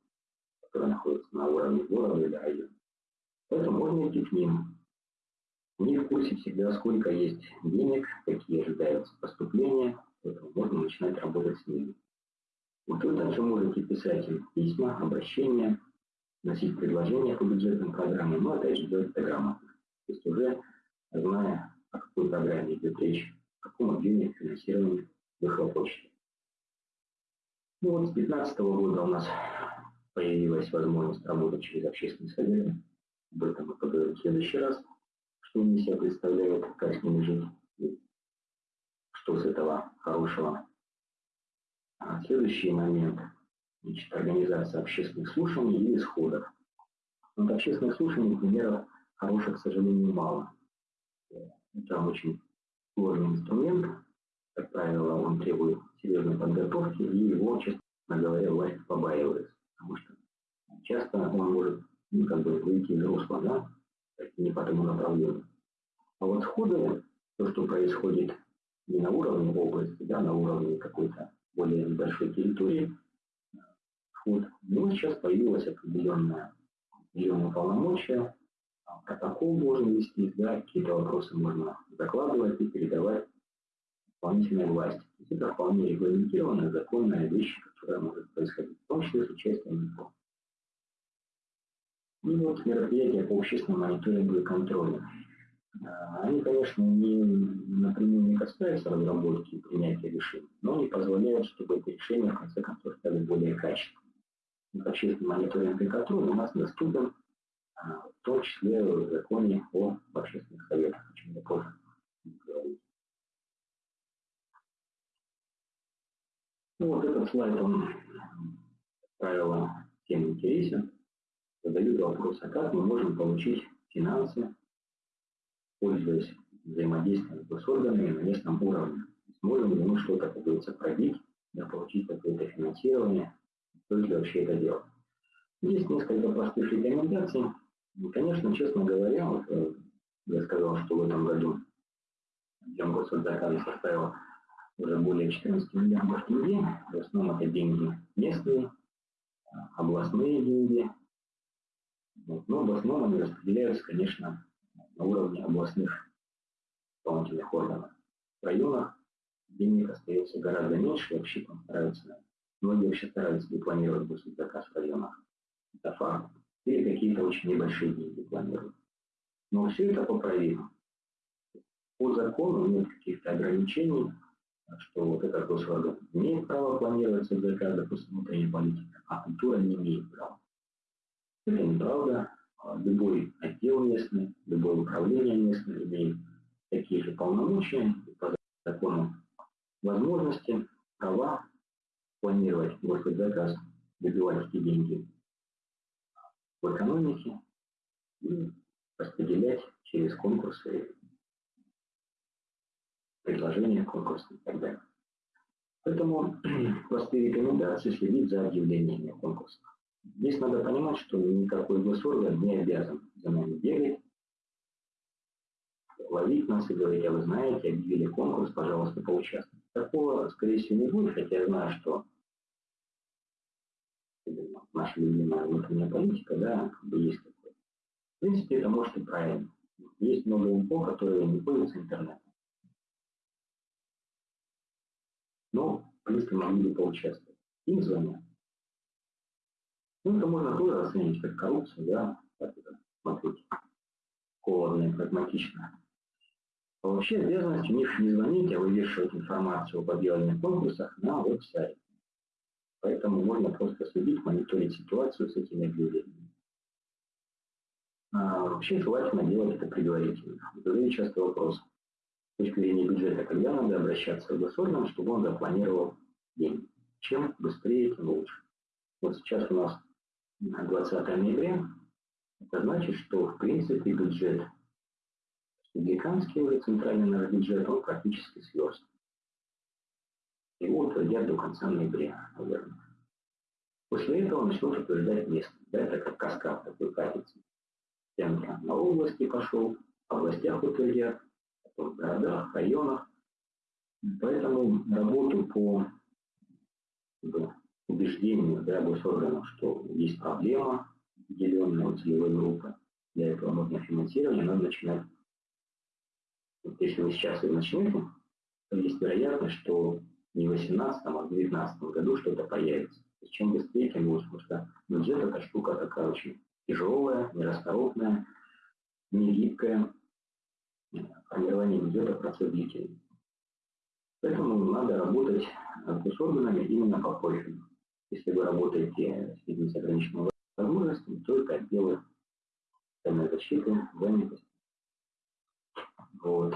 S1: который находится на уровне города или района. Поэтому можно идти к ним. Них в курсе всегда, сколько есть денег, какие ожидаются поступления, поэтому можно начинать работать с ними. Вот вы также можете писать им письма, обращения, носить предложения по бюджетным программам, но опять же делать это грамотно. То есть уже зная, о какой программе идет речь, о каком объеме финансирования вы хлопочете. Ну вот с 2015 года у нас появилась возможность работать через общественные советы. Об этом поговорим в следующий раз, что они себя представляют, как с ними жить, и что с этого хорошего. А следующий момент – значит, организация общественных слушаний и исходов. Вот общественных слушаний примеров хороших, к сожалению, мало. Это очень сложный инструмент. Как правило, он требует серьезной подготовки, и его, честно говоря, власть побаивается. Потому что часто он может ну, как бы выйти из русла, да, не по тому направлению. А вот сходы, то, что происходит не на уровне области, да, на уровне какой-то более большой территории, сход, ну, сейчас появилась определенная, определенная полномочия, протокол должен вести, да, какие-то вопросы можно закладывать и передавать исполнительной власти. Это вполне регламентированная, законная вещь, которая может происходить, в том числе с участием НИПО. И вот мероприятия по общественному мониторингу и контролю. А, они, конечно, не, напрямую не касаются разработки и принятия решений, но они позволяют, чтобы эти решения, в конце концов, стали более качественными. Общественный мониторинг и контроль у нас доступен в том числе в законе о общественных советах, о чем я позже говорил. Ну, вот этот слайд, он правило, всем интересен, задают вопрос, а как мы можем получить финансы, пользуясь взаимодействием с органами на местном уровне. Сможем ли мы что-то, как говорится, пробить, да, получить какое-то финансирование, стоит ли вообще это делать. Есть несколько простых рекомендаций. И, конечно, честно говоря, вот, э, я сказал, что в этом году объем госзаказа составил уже более 14 миллиардов тенге. В основном это деньги местные, областные деньги. Вот. Но в основном они распределяются, конечно, на уровне областных исполнительных органов. В районах денег остается гораздо меньше, вообще там стараются, многие вообще стараются планировать госзаказ в районах. Это факт. Или какие-то очень небольшие деньги планируют. Но все это поправимо. По закону нет каких-то ограничений, что вот этот госорган имеет право планировать заказ, допустим, внутренней политики, а культура не имеет права. Это неправда. Любой отдел местный, любое управление местное имеет такие же полномочия по закону возможности, права планировать заказ, добивать эти деньги в экономике и распределять через конкурсы, предложения конкурса и так далее. Поэтому [CLEARS THROAT] простые рекомендации следить за объявлениями о конкурсах. Здесь надо понимать, что никакой госорган не обязан за нами бегать, ловить нас и говорить, а вы знаете, объявили конкурс, пожалуйста, поучаствуйте. Такого, скорее всего, не будет, хотя я знаю, что наша любимая внутренняя политика, да, как бы есть такое. В принципе, это может и правильно. Есть много инфо, которые не пользуются интернетом. Но, в принципе, могли бы поучаствовать. Им звонят. Ну, это можно тоже оценить как коррупцию, да, как это смотреть холодно и прагматично. А вообще обязанность у них не звонить, а вывешивать информацию об объявленных конкурсах на веб-сайте. Поэтому можно просто следить, мониторить ситуацию с этими объявлениями. А вообще желательно делать это предварительно. Задаю часто вопрос. С точки зрения бюджета, когда надо обращаться к госорганам, чтобы он запланировал деньги. Чем быстрее, тем лучше. Вот сейчас у нас 20 ноября. Это значит, что в принципе бюджет республиканский уже центральный наш бюджет, он практически сверстан. Его утвердят до конца ноября, наверное. После этого начнут утверждать место. Да, это как каскад такой катится. Центр на области пошел, в областях утвердят, потом в городах, районах. Поэтому работу по убеждению да, госорганов, что есть проблема определенная целевой группы, для этого нужно финансирование, надо начинать. Вот если вы сейчас и начнете, то есть вероятность, что не в 2018, а в 2019 году что-то появится. Есть чем быстрее, тем лучше, потому что бюджет это штука такая очень тяжелая, нерасторопная, не гибкая. Формирование бюджета процесс длительный. Поэтому надо работать с органами именно по профилю. Если вы работаете с людьми с ограниченными возможностями, то это отделы защиты, занятости. Вот.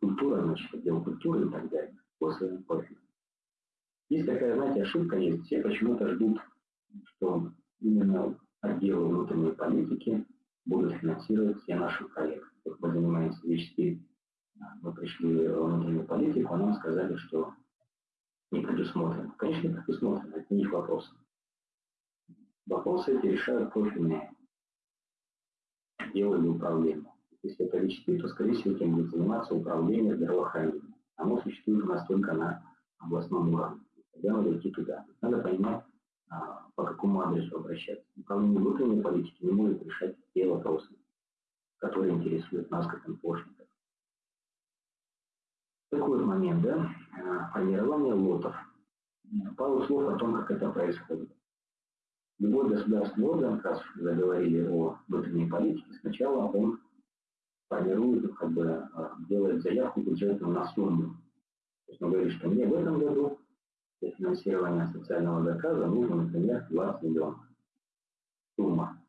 S1: Культура, значит, отдел культуры и так далее по своему профилю. Есть такая, знаете, ошибка есть. Все почему-то ждут, что именно отделы внутренней политики будут финансировать все наши проекты. Вот мы занимаемся VHP, мы пришли в внутреннюю политику, а нам сказали, что не предусмотрено. Конечно, не предусмотрено, это не их вопрос. Вопросы эти решают профильные отделы или управления. Если это VHP, то, скорее всего, этим будет заниматься управление здравоохранением оно существует у нас только на областном уровне. Тогда надо идти туда. Надо понимать, а, по какому адресу обращаться. Управление внутренней политики не может решать те вопросы, которые интересуют нас как инфошников. Такой момент, да, а, формирование лотов. Пару слов о том, как это происходит. Любой государственный орган, раз заговорили о внутренней политике, сначала он формирует, как бы а, делает заявку бюджетную на сумму. То есть он говорит, что мне в этом году для финансирования социального заказа нужно, например, 20 миллионов. Сумма.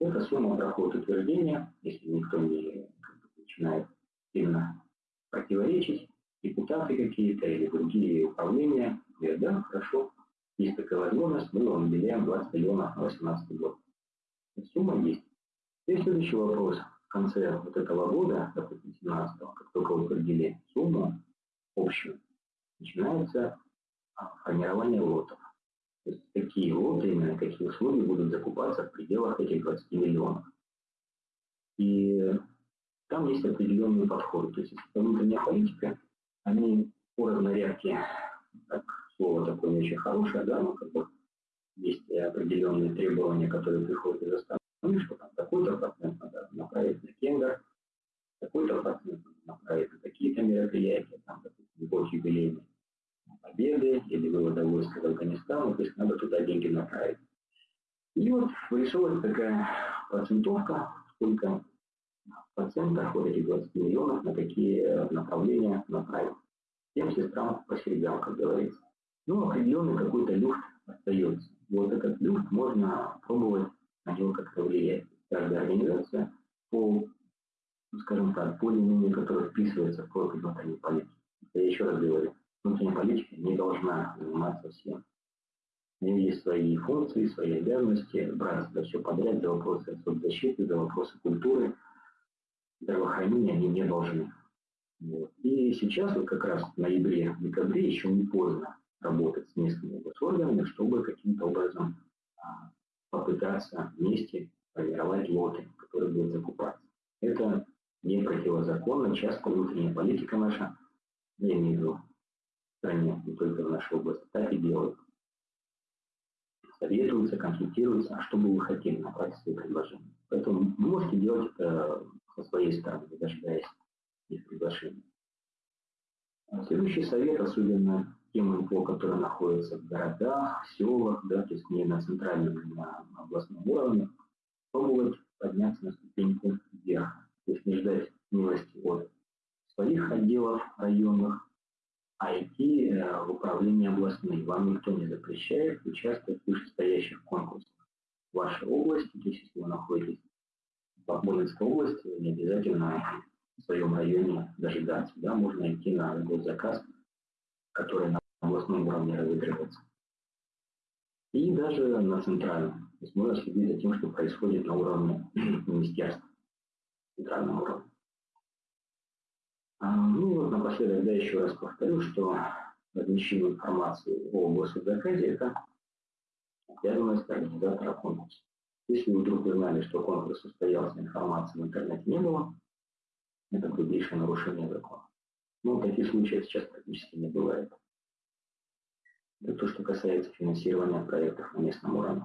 S1: Эта сумма проходит утверждение, если никто не начинает сильно противоречить, депутаты какие-то или другие управления говорят, да, хорошо, есть такая возможность, мы вам выделяем 20 миллионов на 2018 год. Сумма есть. И следующий вопрос. В конце вот этого года, допустим, 17 как только вы определили сумму общую, начинается а, формирование лотов. То есть какие лоты, именно какие условия будут закупаться в пределах этих 20 миллионов. И там есть определенные подходы. То есть внутренняя политика, они по разнарядке, так, слово такое не очень хорошее, да, но как бы есть определенные требования, которые приходят из страны, что там такой-то процент надо направить на кендер, такой-то процент надо направить на какие-то мероприятия, там, допустим, год юбилейный, победы или вывода войск из Афганистана, то есть надо туда деньги направить. И вот вырисовывается такая процентовка, сколько процентах вот этих 20 миллионов на какие направления направить. Всем сестрам по середам, как говорится. Ну, определенный какой-то люфт остается. Вот этот люфт можно пробовать на него как-то влиять. Каждая организация по, скажем так, линии, которая вписывается в профиль внутренней политики. Я еще раз говорю, внутренняя политика не должна заниматься всем. У нее есть свои функции, свои обязанности, брать за все подряд, за вопросы соцзащиты, за вопросы культуры, здравоохранения они не должны. Вот. И сейчас вот как раз в ноябре, декабре еще не поздно работать с местными госорганами, чтобы каким-то образом а, попытаться вместе формировать лоты, которые будут закупаться. Это не противозаконно, часто внутренняя политика наша, я имею в виду в стране, не только в нашей области, так и делают. Советуются, консультируются, а что бы вы хотели направить свои предложения. Поэтому вы можете делать это со своей стороны, дожидаясь их приглашения. Следующий совет, особенно тем инфо, которые находятся в городах, селах, да, то есть не на центральном, не на областном уровне, пробовать подняться на ступеньку вверх. То есть не ждать милости от своих отделов районных, а идти э, в управление областным. Вам никто не запрещает участвовать в вышестоящих конкурсах вашей области, то есть если вы находитесь в Бахмутской области, не обязательно в своем районе дожидаться. Да, можно идти на госзаказ, который на областном уровне разыгрывается. И даже на центральном. То есть можно следить за тем, что происходит на уровне [CLEARS THROAT] министерства, центральном уровне. А, ну вот напоследок, да, еще раз повторю, что размещение информации о госзаказе – это обязанность организатора конкурса. Если вы вдруг узнали, что конкурс состоялся, информации в интернете не было, это грубейшее нарушение закона. Но таких случаев сейчас практически не бывает. Это то, что касается финансирования проектов на местном уровне.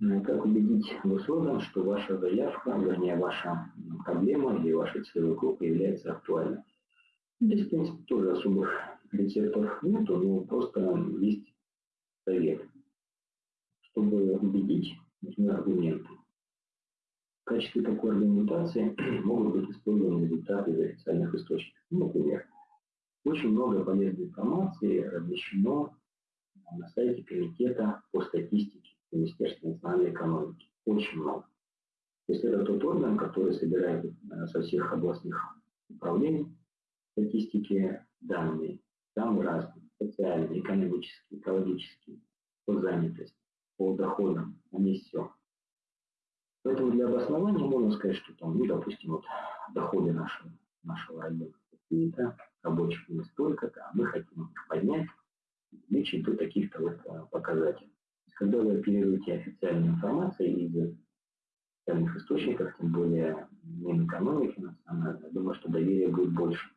S1: Ну как убедить госорган, что ваша заявка, вернее, ваша проблема или ваша целевой группа является актуальной? Здесь, в принципе, тоже особых рецептов нет, но просто есть совет. Чтобы убедить, нужны аргументы. В качестве такой аргументации [CLEARS THROAT] могут быть использованы результаты из официальных источников. Ну, например, очень много полезной информации размещено на сайте Комитета по статистике Министерства национальной экономики. Очень много. То есть это тот орган, который собирает э, со всех областных управлений статистики данные, самые разные, социальные, экономические, экологические, по занятости, по доходам, они все. Поэтому для обоснования можно сказать, что там, ну, допустим, вот доходы нашего, нашего района какие-то, рабочих мест столько-то, а мы хотим их поднять, увеличить до таких-то вот а, показателей. Когда вы оперируете официальной информацией из официальных источников, тем более Минэкономики национальной, я думаю, что доверие будет больше.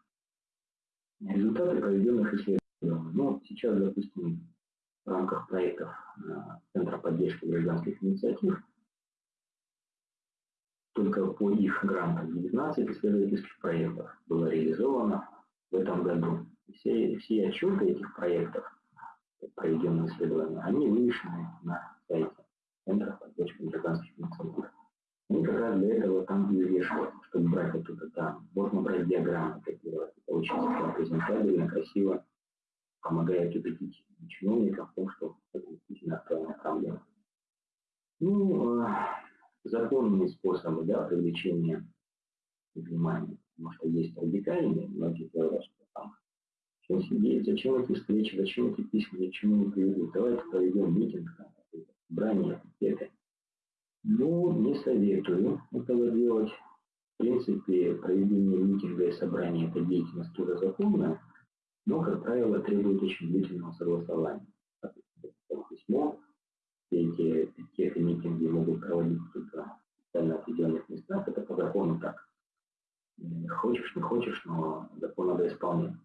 S1: Результаты проведенных исследований. Ну, сейчас, допустим, в рамках проектов а, Центра поддержки гражданских инициатив только по их грантам 19 исследовательских проектов было реализовано в этом году. Все, все отчеты этих проектов, проведенные исследования, они вывешены на сайте Центра поддержки гражданских инициатив. Они как раз для этого там и вешают, чтобы брать оттуда там. Можно брать диаграммы, копировать. Это очень презентабельно, красиво, помогает убедить чиновников в том, что это действительно актуальная проблема. Ну, а, законные способы да, привлечения внимания, потому что есть радикальные, многие говорят, что там Зачем сидеть, зачем эти встречи, зачем эти письма, ни к чему не приведут. Давайте проведем митинг, собрание, это. Ну, не советую этого делать. В принципе, проведение митинга и собрания – это деятельность тоже законная, но, как правило, требует очень длительного согласования. Письмо, все эти пикеты, митинги могут проводиться только в специально определенных местах, это по закону так. Хочешь, но закон надо исполнять.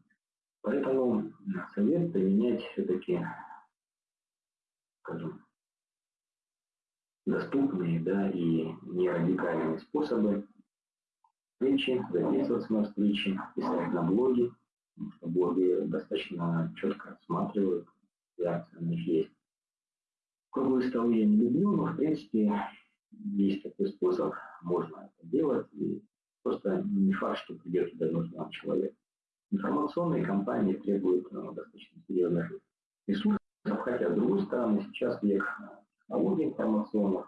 S1: Поэтому совет применять все-таки, скажем, доступные да, и не радикальные способы встречи, записываться на встречи, писать на что блоги достаточно четко рассматривают, реакция на них есть. Круглые столы я не люблю, но в принципе есть такой способ, можно это делать, и просто не факт, что придет нужный вам человек. Информационные компании требуют ну, достаточно серьезных ресурсов, хотя, с другой стороны, сейчас век технологий информационных,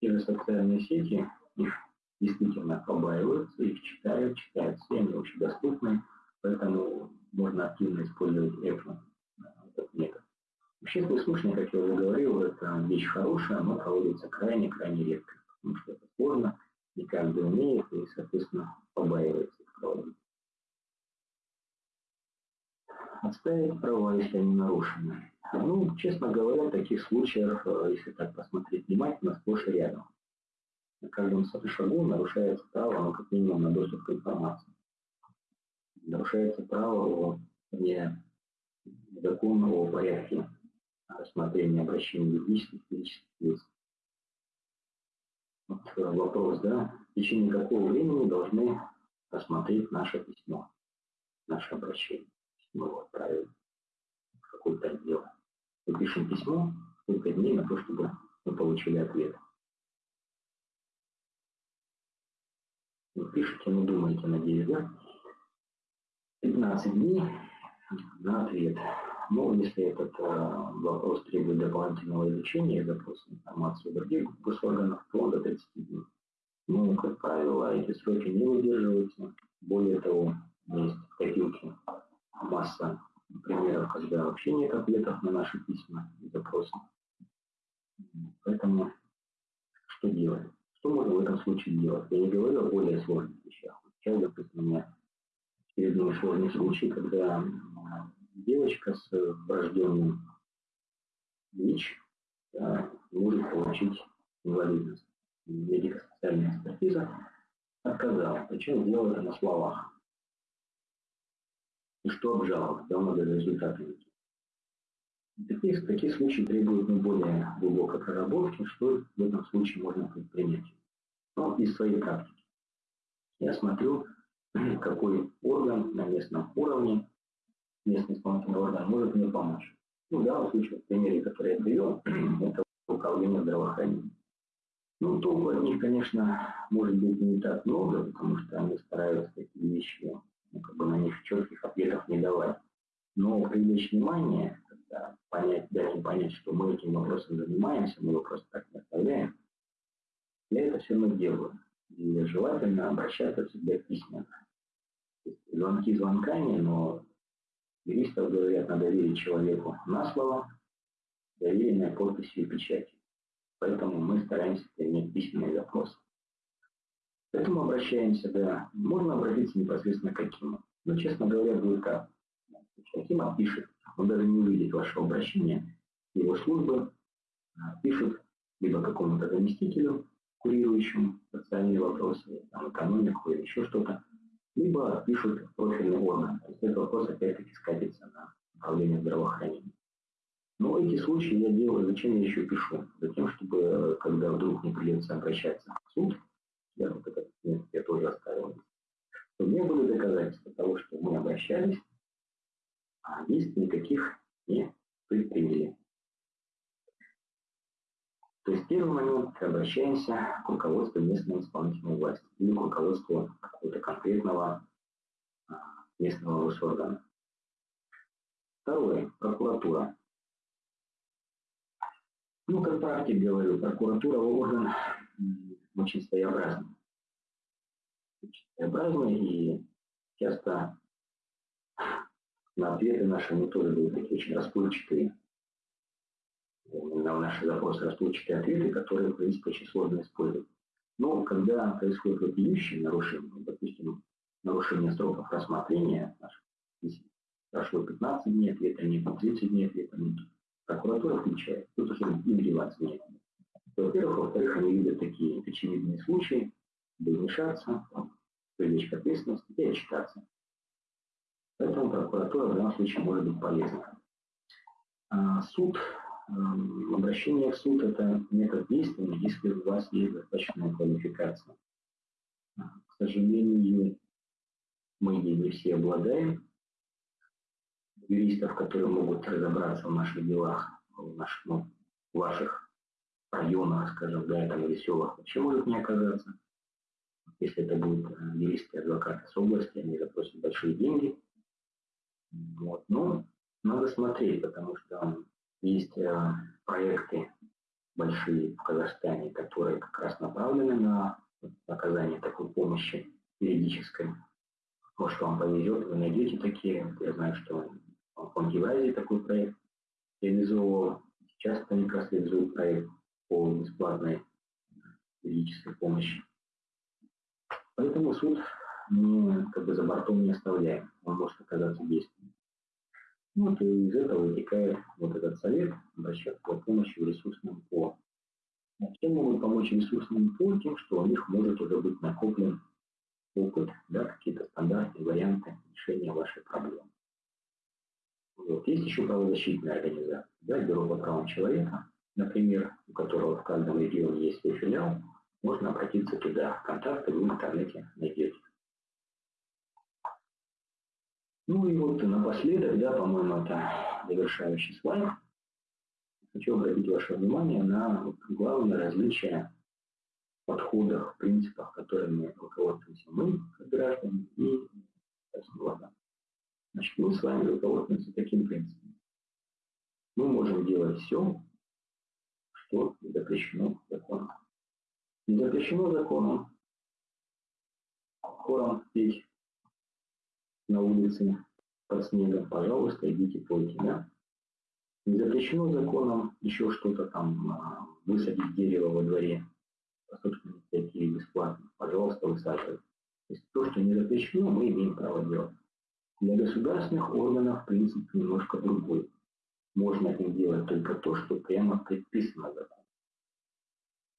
S1: те же социальные сети, их действительно побаиваются, их читают, читают все, они очень доступны, поэтому можно активно использовать это, этот метод. Общественный слушание, как я уже говорил, это вещь хорошая, но проводится крайне-крайне редко, потому что это сложно, не каждый умеет и, соответственно, побаивается проводить. Отставить права, если они нарушены. Ну, честно говоря, таких случаях, э, если так посмотреть внимательно, сплошь и рядом. На каждом шагу нарушается право, ну, как минимум, на доступ к информации. Нарушается право о не законного порядке рассмотрения обращений юридических и физических лиц. Э, вопрос, да, в течение какого времени должны рассмотреть наше письмо, наше обращение. Мы его отправили в какой-то отдел. Мы пишем письмо, сколько дней на то, чтобы мы получили ответ. Вы пишете, ну думаете, надеюсь, да? 15 дней на ответ. Но если этот э, вопрос требует дополнительного изучения и запроса информации других госорганах, то он до 30 дней. Ну, как правило, эти сроки не выдерживаются. Более того, есть в копилке масса примеров, когда вообще нет ответов на наши письма и запросы. Поэтому что делать? Что можно в этом случае делать? Я не говорю о более сложных вещах. Сейчас, допустим, у меня очередной сложный случай, когда девочка с врожденным ВИЧ да, может получить инвалидность. Медико-социальная экспертиза отказала, причем сделала это на словах и что обжаловать, да, надо результаты. Такие, такие случаи требуют ну, более глубокой проработки, что в этом случае можно предпринять. Но из своей практики. Я смотрю, [CLEARS THROAT] какой орган на местном уровне, местный исполнительный орган может мне помочь. Ну, в данном случае, в примере, который я привел, [CLEARS THROAT] это управление здравоохранением. Ну, толку от них, конечно, может быть не так много, потому что они стараются такие вещи ну, как бы на них четких ответов не давать. Но привлечь внимание, когда понять, дать им понять, что мы этим вопросом занимаемся, мы его просто так не оставляем, я это все равно делаю. И желательно обращаться всегда письменно. Звонки звонками, но юристов говорят, надо верить человеку на слово, доверенной подписью и печати. Поэтому мы стараемся иметь письменный запрос. К этому обращаемся, да. Можно обратиться непосредственно к Акиму. Но, честно говоря, будет как. Аким отпишет. Он даже не увидит вашего обращения. Его службы а, пишут либо какому-то заместителю, курирующему социальные вопросы, там, экономику или еще что-то, либо пишут профильный орган. То есть этот вопрос опять-таки скатится на управление здравоохранением. Но эти случаи я делаю, зачем я еще пишу? Затем, чтобы, когда вдруг не придется обращаться в суд, я вот этот момент я тоже оставил, то не были доказательства того, что мы обращались, а действий никаких не предприняли. То есть первый момент обращаемся к руководству местной исполнительной власти или к руководству какого-то конкретного а, местного госоргана. Второе. Прокуратура. Ну, как практик говорю, прокуратура орган очень своеобразный. Очень своеобразный и часто на ответы наши мы тоже были такие очень расплывчатые. На наши запросы расплывчатые ответы, которые, в принципе, очень сложно использовать. Но когда происходит вопиющее нарушение, допустим, нарушение сроков рассмотрения, прошло 15 дней, ответа нет, 30 дней, ответа нет, прокуратура включает, тут уже им деваться нет. Во-первых, во-вторых, они видят такие очевидные случаи, вмешаться, привлечь к ответственности и отчитаться. Поэтому прокуратура в данном случае может быть полезна. А суд, обращение в суд – это метод действия, если у вас есть достаточная квалификация. К сожалению, мы ей не все обладаем. Юристов, которые могут разобраться в наших делах, в, наших, ну, ваших районах, скажем, да, там, или селах, вообще может не оказаться. Если это будут э, юристы, адвокаты с области, они запросят большие деньги. Вот. Но надо смотреть, потому что есть э, проекты большие в Казахстане, которые как раз направлены на оказание такой помощи юридической. Может, вам повезет, вы найдете такие. Я знаю, что в Евразии такой проект реализовывал. Сейчас они как раз реализуют проект по бесплатной юридической помощи. Поэтому суд мы как бы за бортом не оставляем, он может оказаться действенным. Вот и из этого вытекает вот этот совет обращаться по помощи в ресурсном ПО. А чем могут помочь ресурсным ПО? Тем, что у них может уже быть накоплен опыт, да, какие-то стандартные варианты решения вашей проблемы. Вот. Есть еще правозащитная организация, да, Бюро по правам человека, например, у которого в каждом регионе есть свой филиал, можно обратиться туда. Контакты вы в интернете найдете. Ну и вот напоследок, да, по-моему, это завершающий слайд. Хочу обратить ваше внимание на главное различие в подходах, принципах, которыми руководствуемся мы, как граждане, и влада. Значит, мы с вами руководствуемся таким принципом. Мы можем делать все, что запрещено законом. Не запрещено законом хором петь на улице под снегом, пожалуйста, идите пойте, да? Не запрещено законом еще что-то там, а, высадить дерево во дворе по собственной инициативе бесплатно, пожалуйста, высаживайте. То есть то, что не запрещено, мы имеем право делать. Для государственных органов принцип немножко другой. Можно им делать только то, что прямо предписано законом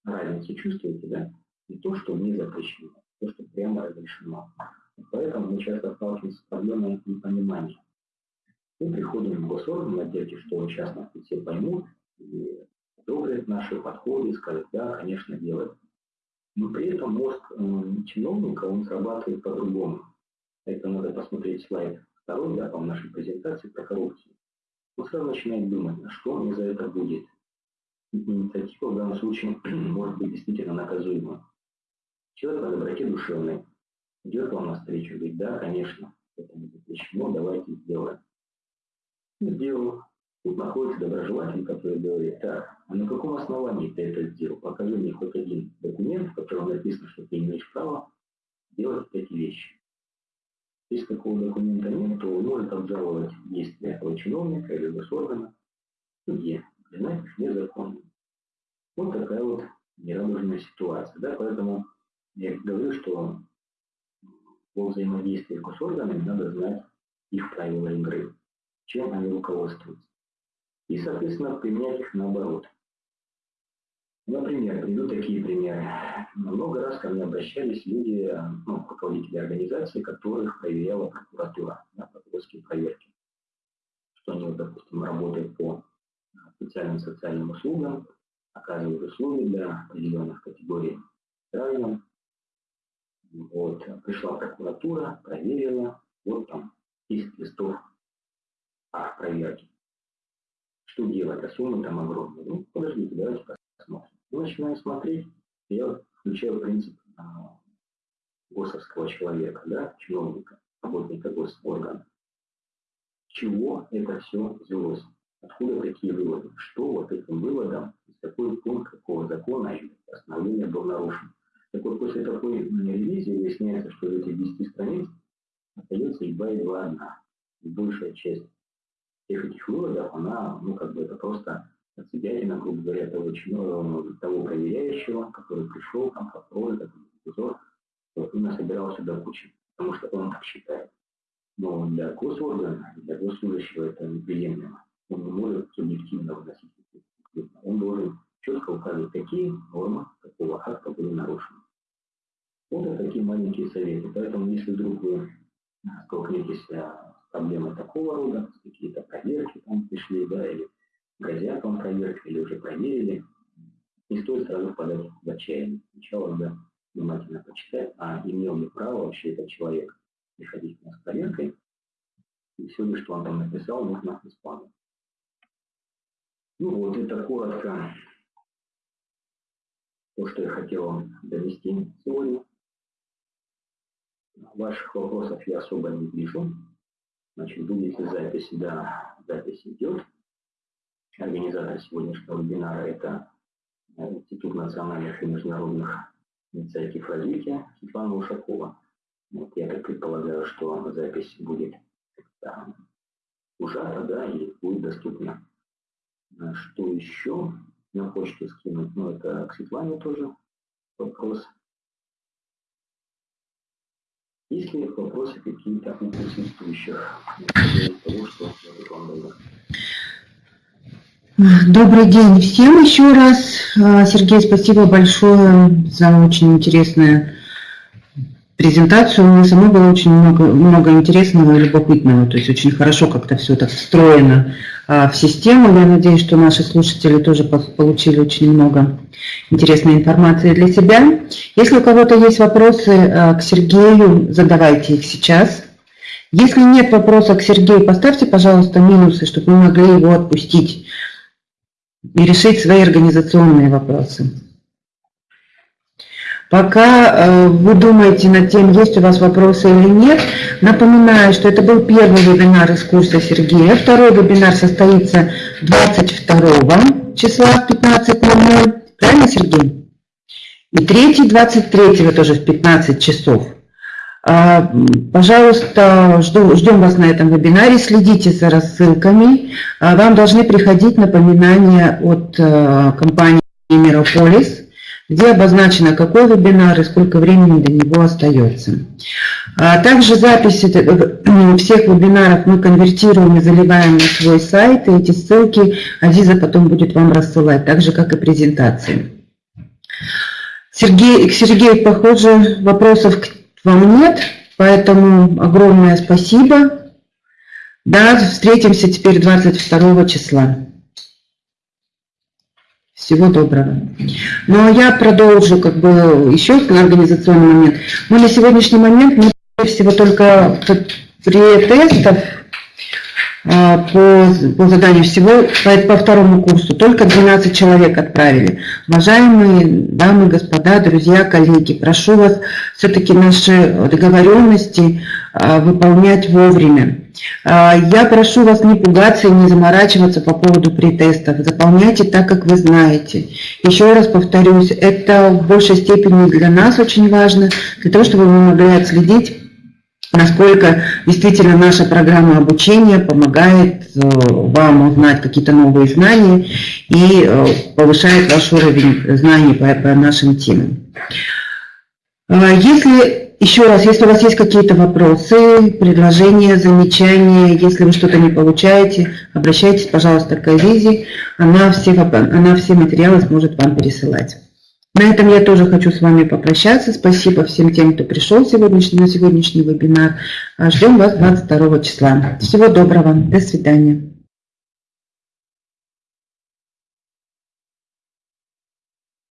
S1: разницу чувствуете, да? И то, что не запрещено, то, что прямо разрешено. Поэтому мы часто сталкиваемся с проблемой непонимания. Мы приходим в госорган в что частности все поймут и одобрят наши подходы скажут, да, конечно, делать. Но при этом мозг э, чиновника, он срабатывает по-другому. Это надо посмотреть слайд второй, да, по нашей презентации про коррупцию. Он сразу начинает думать, а что мне за это будет, инициатива в данном случае [CLEARS THROAT] может быть действительно наказуема. Человек по доброте душевной идет вам навстречу, говорит, да, конечно, это не запрещено, давайте сделаем. Сделал. Тут находится доброжелатель, который говорит, так, а на каком основании ты это сделал? Покажи мне хоть один документ, в котором написано, что ты имеешь право делать эти вещи. Если такого документа нет, то он может обжаловать действия этого чиновника или госоргана в суде признать их незаконным. Вот такая вот нерадужная ситуация. Да? Поэтому я говорю, что во взаимодействии с госорганами надо знать их правила игры, чем они руководствуются. И, соответственно, применять их наоборот. Например, приведу такие примеры. Много раз ко мне обращались люди, ну, руководители организации, которых проверяла прокуратура, да, прокурорские проверки. Что они, допустим, работают по специальным социальным услугам, оказывают услуги для определенных категорий граждан. Вот, пришла прокуратура, проверила, вот там 10 листов акт проверки. Что делать? А суммы там огромные. Ну, подождите, давайте посмотрим. Мы начинаем смотреть, я включаю принцип а, госовского человека, да, чиновника, работника госоргана. Чего это все взялось? Откуда такие выводы? Что вот этим выводом, из какой пункт какого закона или постановления был нарушен? Так вот, после такой ревизии выясняется, что из этих 10 страниц остается едва едва одна. большая часть всех этих выводов, она, ну, как бы это просто отсебятина, грубо говоря, того, того проверяющего, который пришел, там, построил этот эпизод, вот, и насобирал сюда кучу, потому что он так считает. Но для госоргана, для госслужащего это неприемлемо. Он не может субъективно выносить Он должен четко указывать, какие нормы какого акта были нарушены. Вот такие маленькие советы. Поэтому, если вдруг вы столкнетесь с проблемой такого рода, какие-то проверки там пришли, да, или грозят вам проверки, или уже проверили, не стоит сразу впадать в отчаяние. Сначала надо внимательно почитать, а имел ли право вообще этот человек приходить к нас с проверкой, и все что он там написал, нужно исполнить. Ну вот, это коротко то, что я хотел вам донести сегодня. Ваших вопросов я особо не вижу. Значит, будет ли запись? Да, запись идет. Организатор сегодняшнего вебинара – это Институт национальных и международных инициатив развития Светлана Ушакова. Вот я так предполагаю, что запись будет ужата, да, и будет доступна. Что еще на почту скинуть? Ну, это к Светлане тоже вопрос. Есть ли вопросы какие-то у присутствующих?
S2: Добрый день всем еще раз. А, Сергей, спасибо большое за очень интересную презентацию. Мне самой было очень много, много интересного и любопытного. То есть очень хорошо как-то все так встроено в систему. Я надеюсь, что наши слушатели тоже получили очень много интересной информации для себя. Если у кого-то есть вопросы а, к Сергею, задавайте их сейчас. Если нет вопроса к Сергею, поставьте, пожалуйста, минусы, чтобы мы могли его отпустить и решить свои организационные вопросы. Пока э, вы думаете над тем, есть у вас вопросы или нет, напоминаю, что это был первый вебинар из курса Сергея. Второй вебинар состоится 22 числа в 15.00. Правильно, Сергей? И третий 23 тоже в 15 часов. А, пожалуйста, жду, ждем вас на этом вебинаре, следите за рассылками. А, вам должны приходить напоминания от э, компании Мирополис, где обозначено, какой вебинар и сколько времени до него остается. А, также записи э, [CLEARS THROAT] всех вебинаров мы конвертируем и заливаем на свой сайт, и эти ссылки Азиза потом будет вам рассылать, так же, как и презентации. Сергей, к Сергею, похоже, вопросов к вам нет, поэтому огромное спасибо. Да, встретимся теперь 22 числа. Всего доброго. А я продолжу как бы еще организационный момент. Мы на сегодняшний момент мы всего только при тестах а, по, по заданию всего по, по второму курсу. Только 12 человек отправили. Уважаемые дамы, господа, друзья, коллеги, прошу вас все-таки наши договоренности выполнять вовремя. А, я прошу вас не пугаться и не заморачиваться по поводу претестов. Заполняйте так, как вы знаете. Еще раз повторюсь, это в большей степени для нас очень важно, для того, чтобы вы могли отследить насколько действительно наша программа обучения помогает э, вам узнать какие-то новые знания и э, повышает ваш уровень знаний по, по нашим темам. А если, еще раз, если у вас есть какие-то вопросы, предложения, замечания, если вы что-то не получаете, обращайтесь, пожалуйста, к Азизе, она все, она все материалы сможет вам пересылать. На этом я тоже хочу с вами попрощаться. Спасибо всем тем, кто пришел сегодняшний, на сегодняшний вебинар. Ждем вас 22 числа. Всего доброго. До свидания.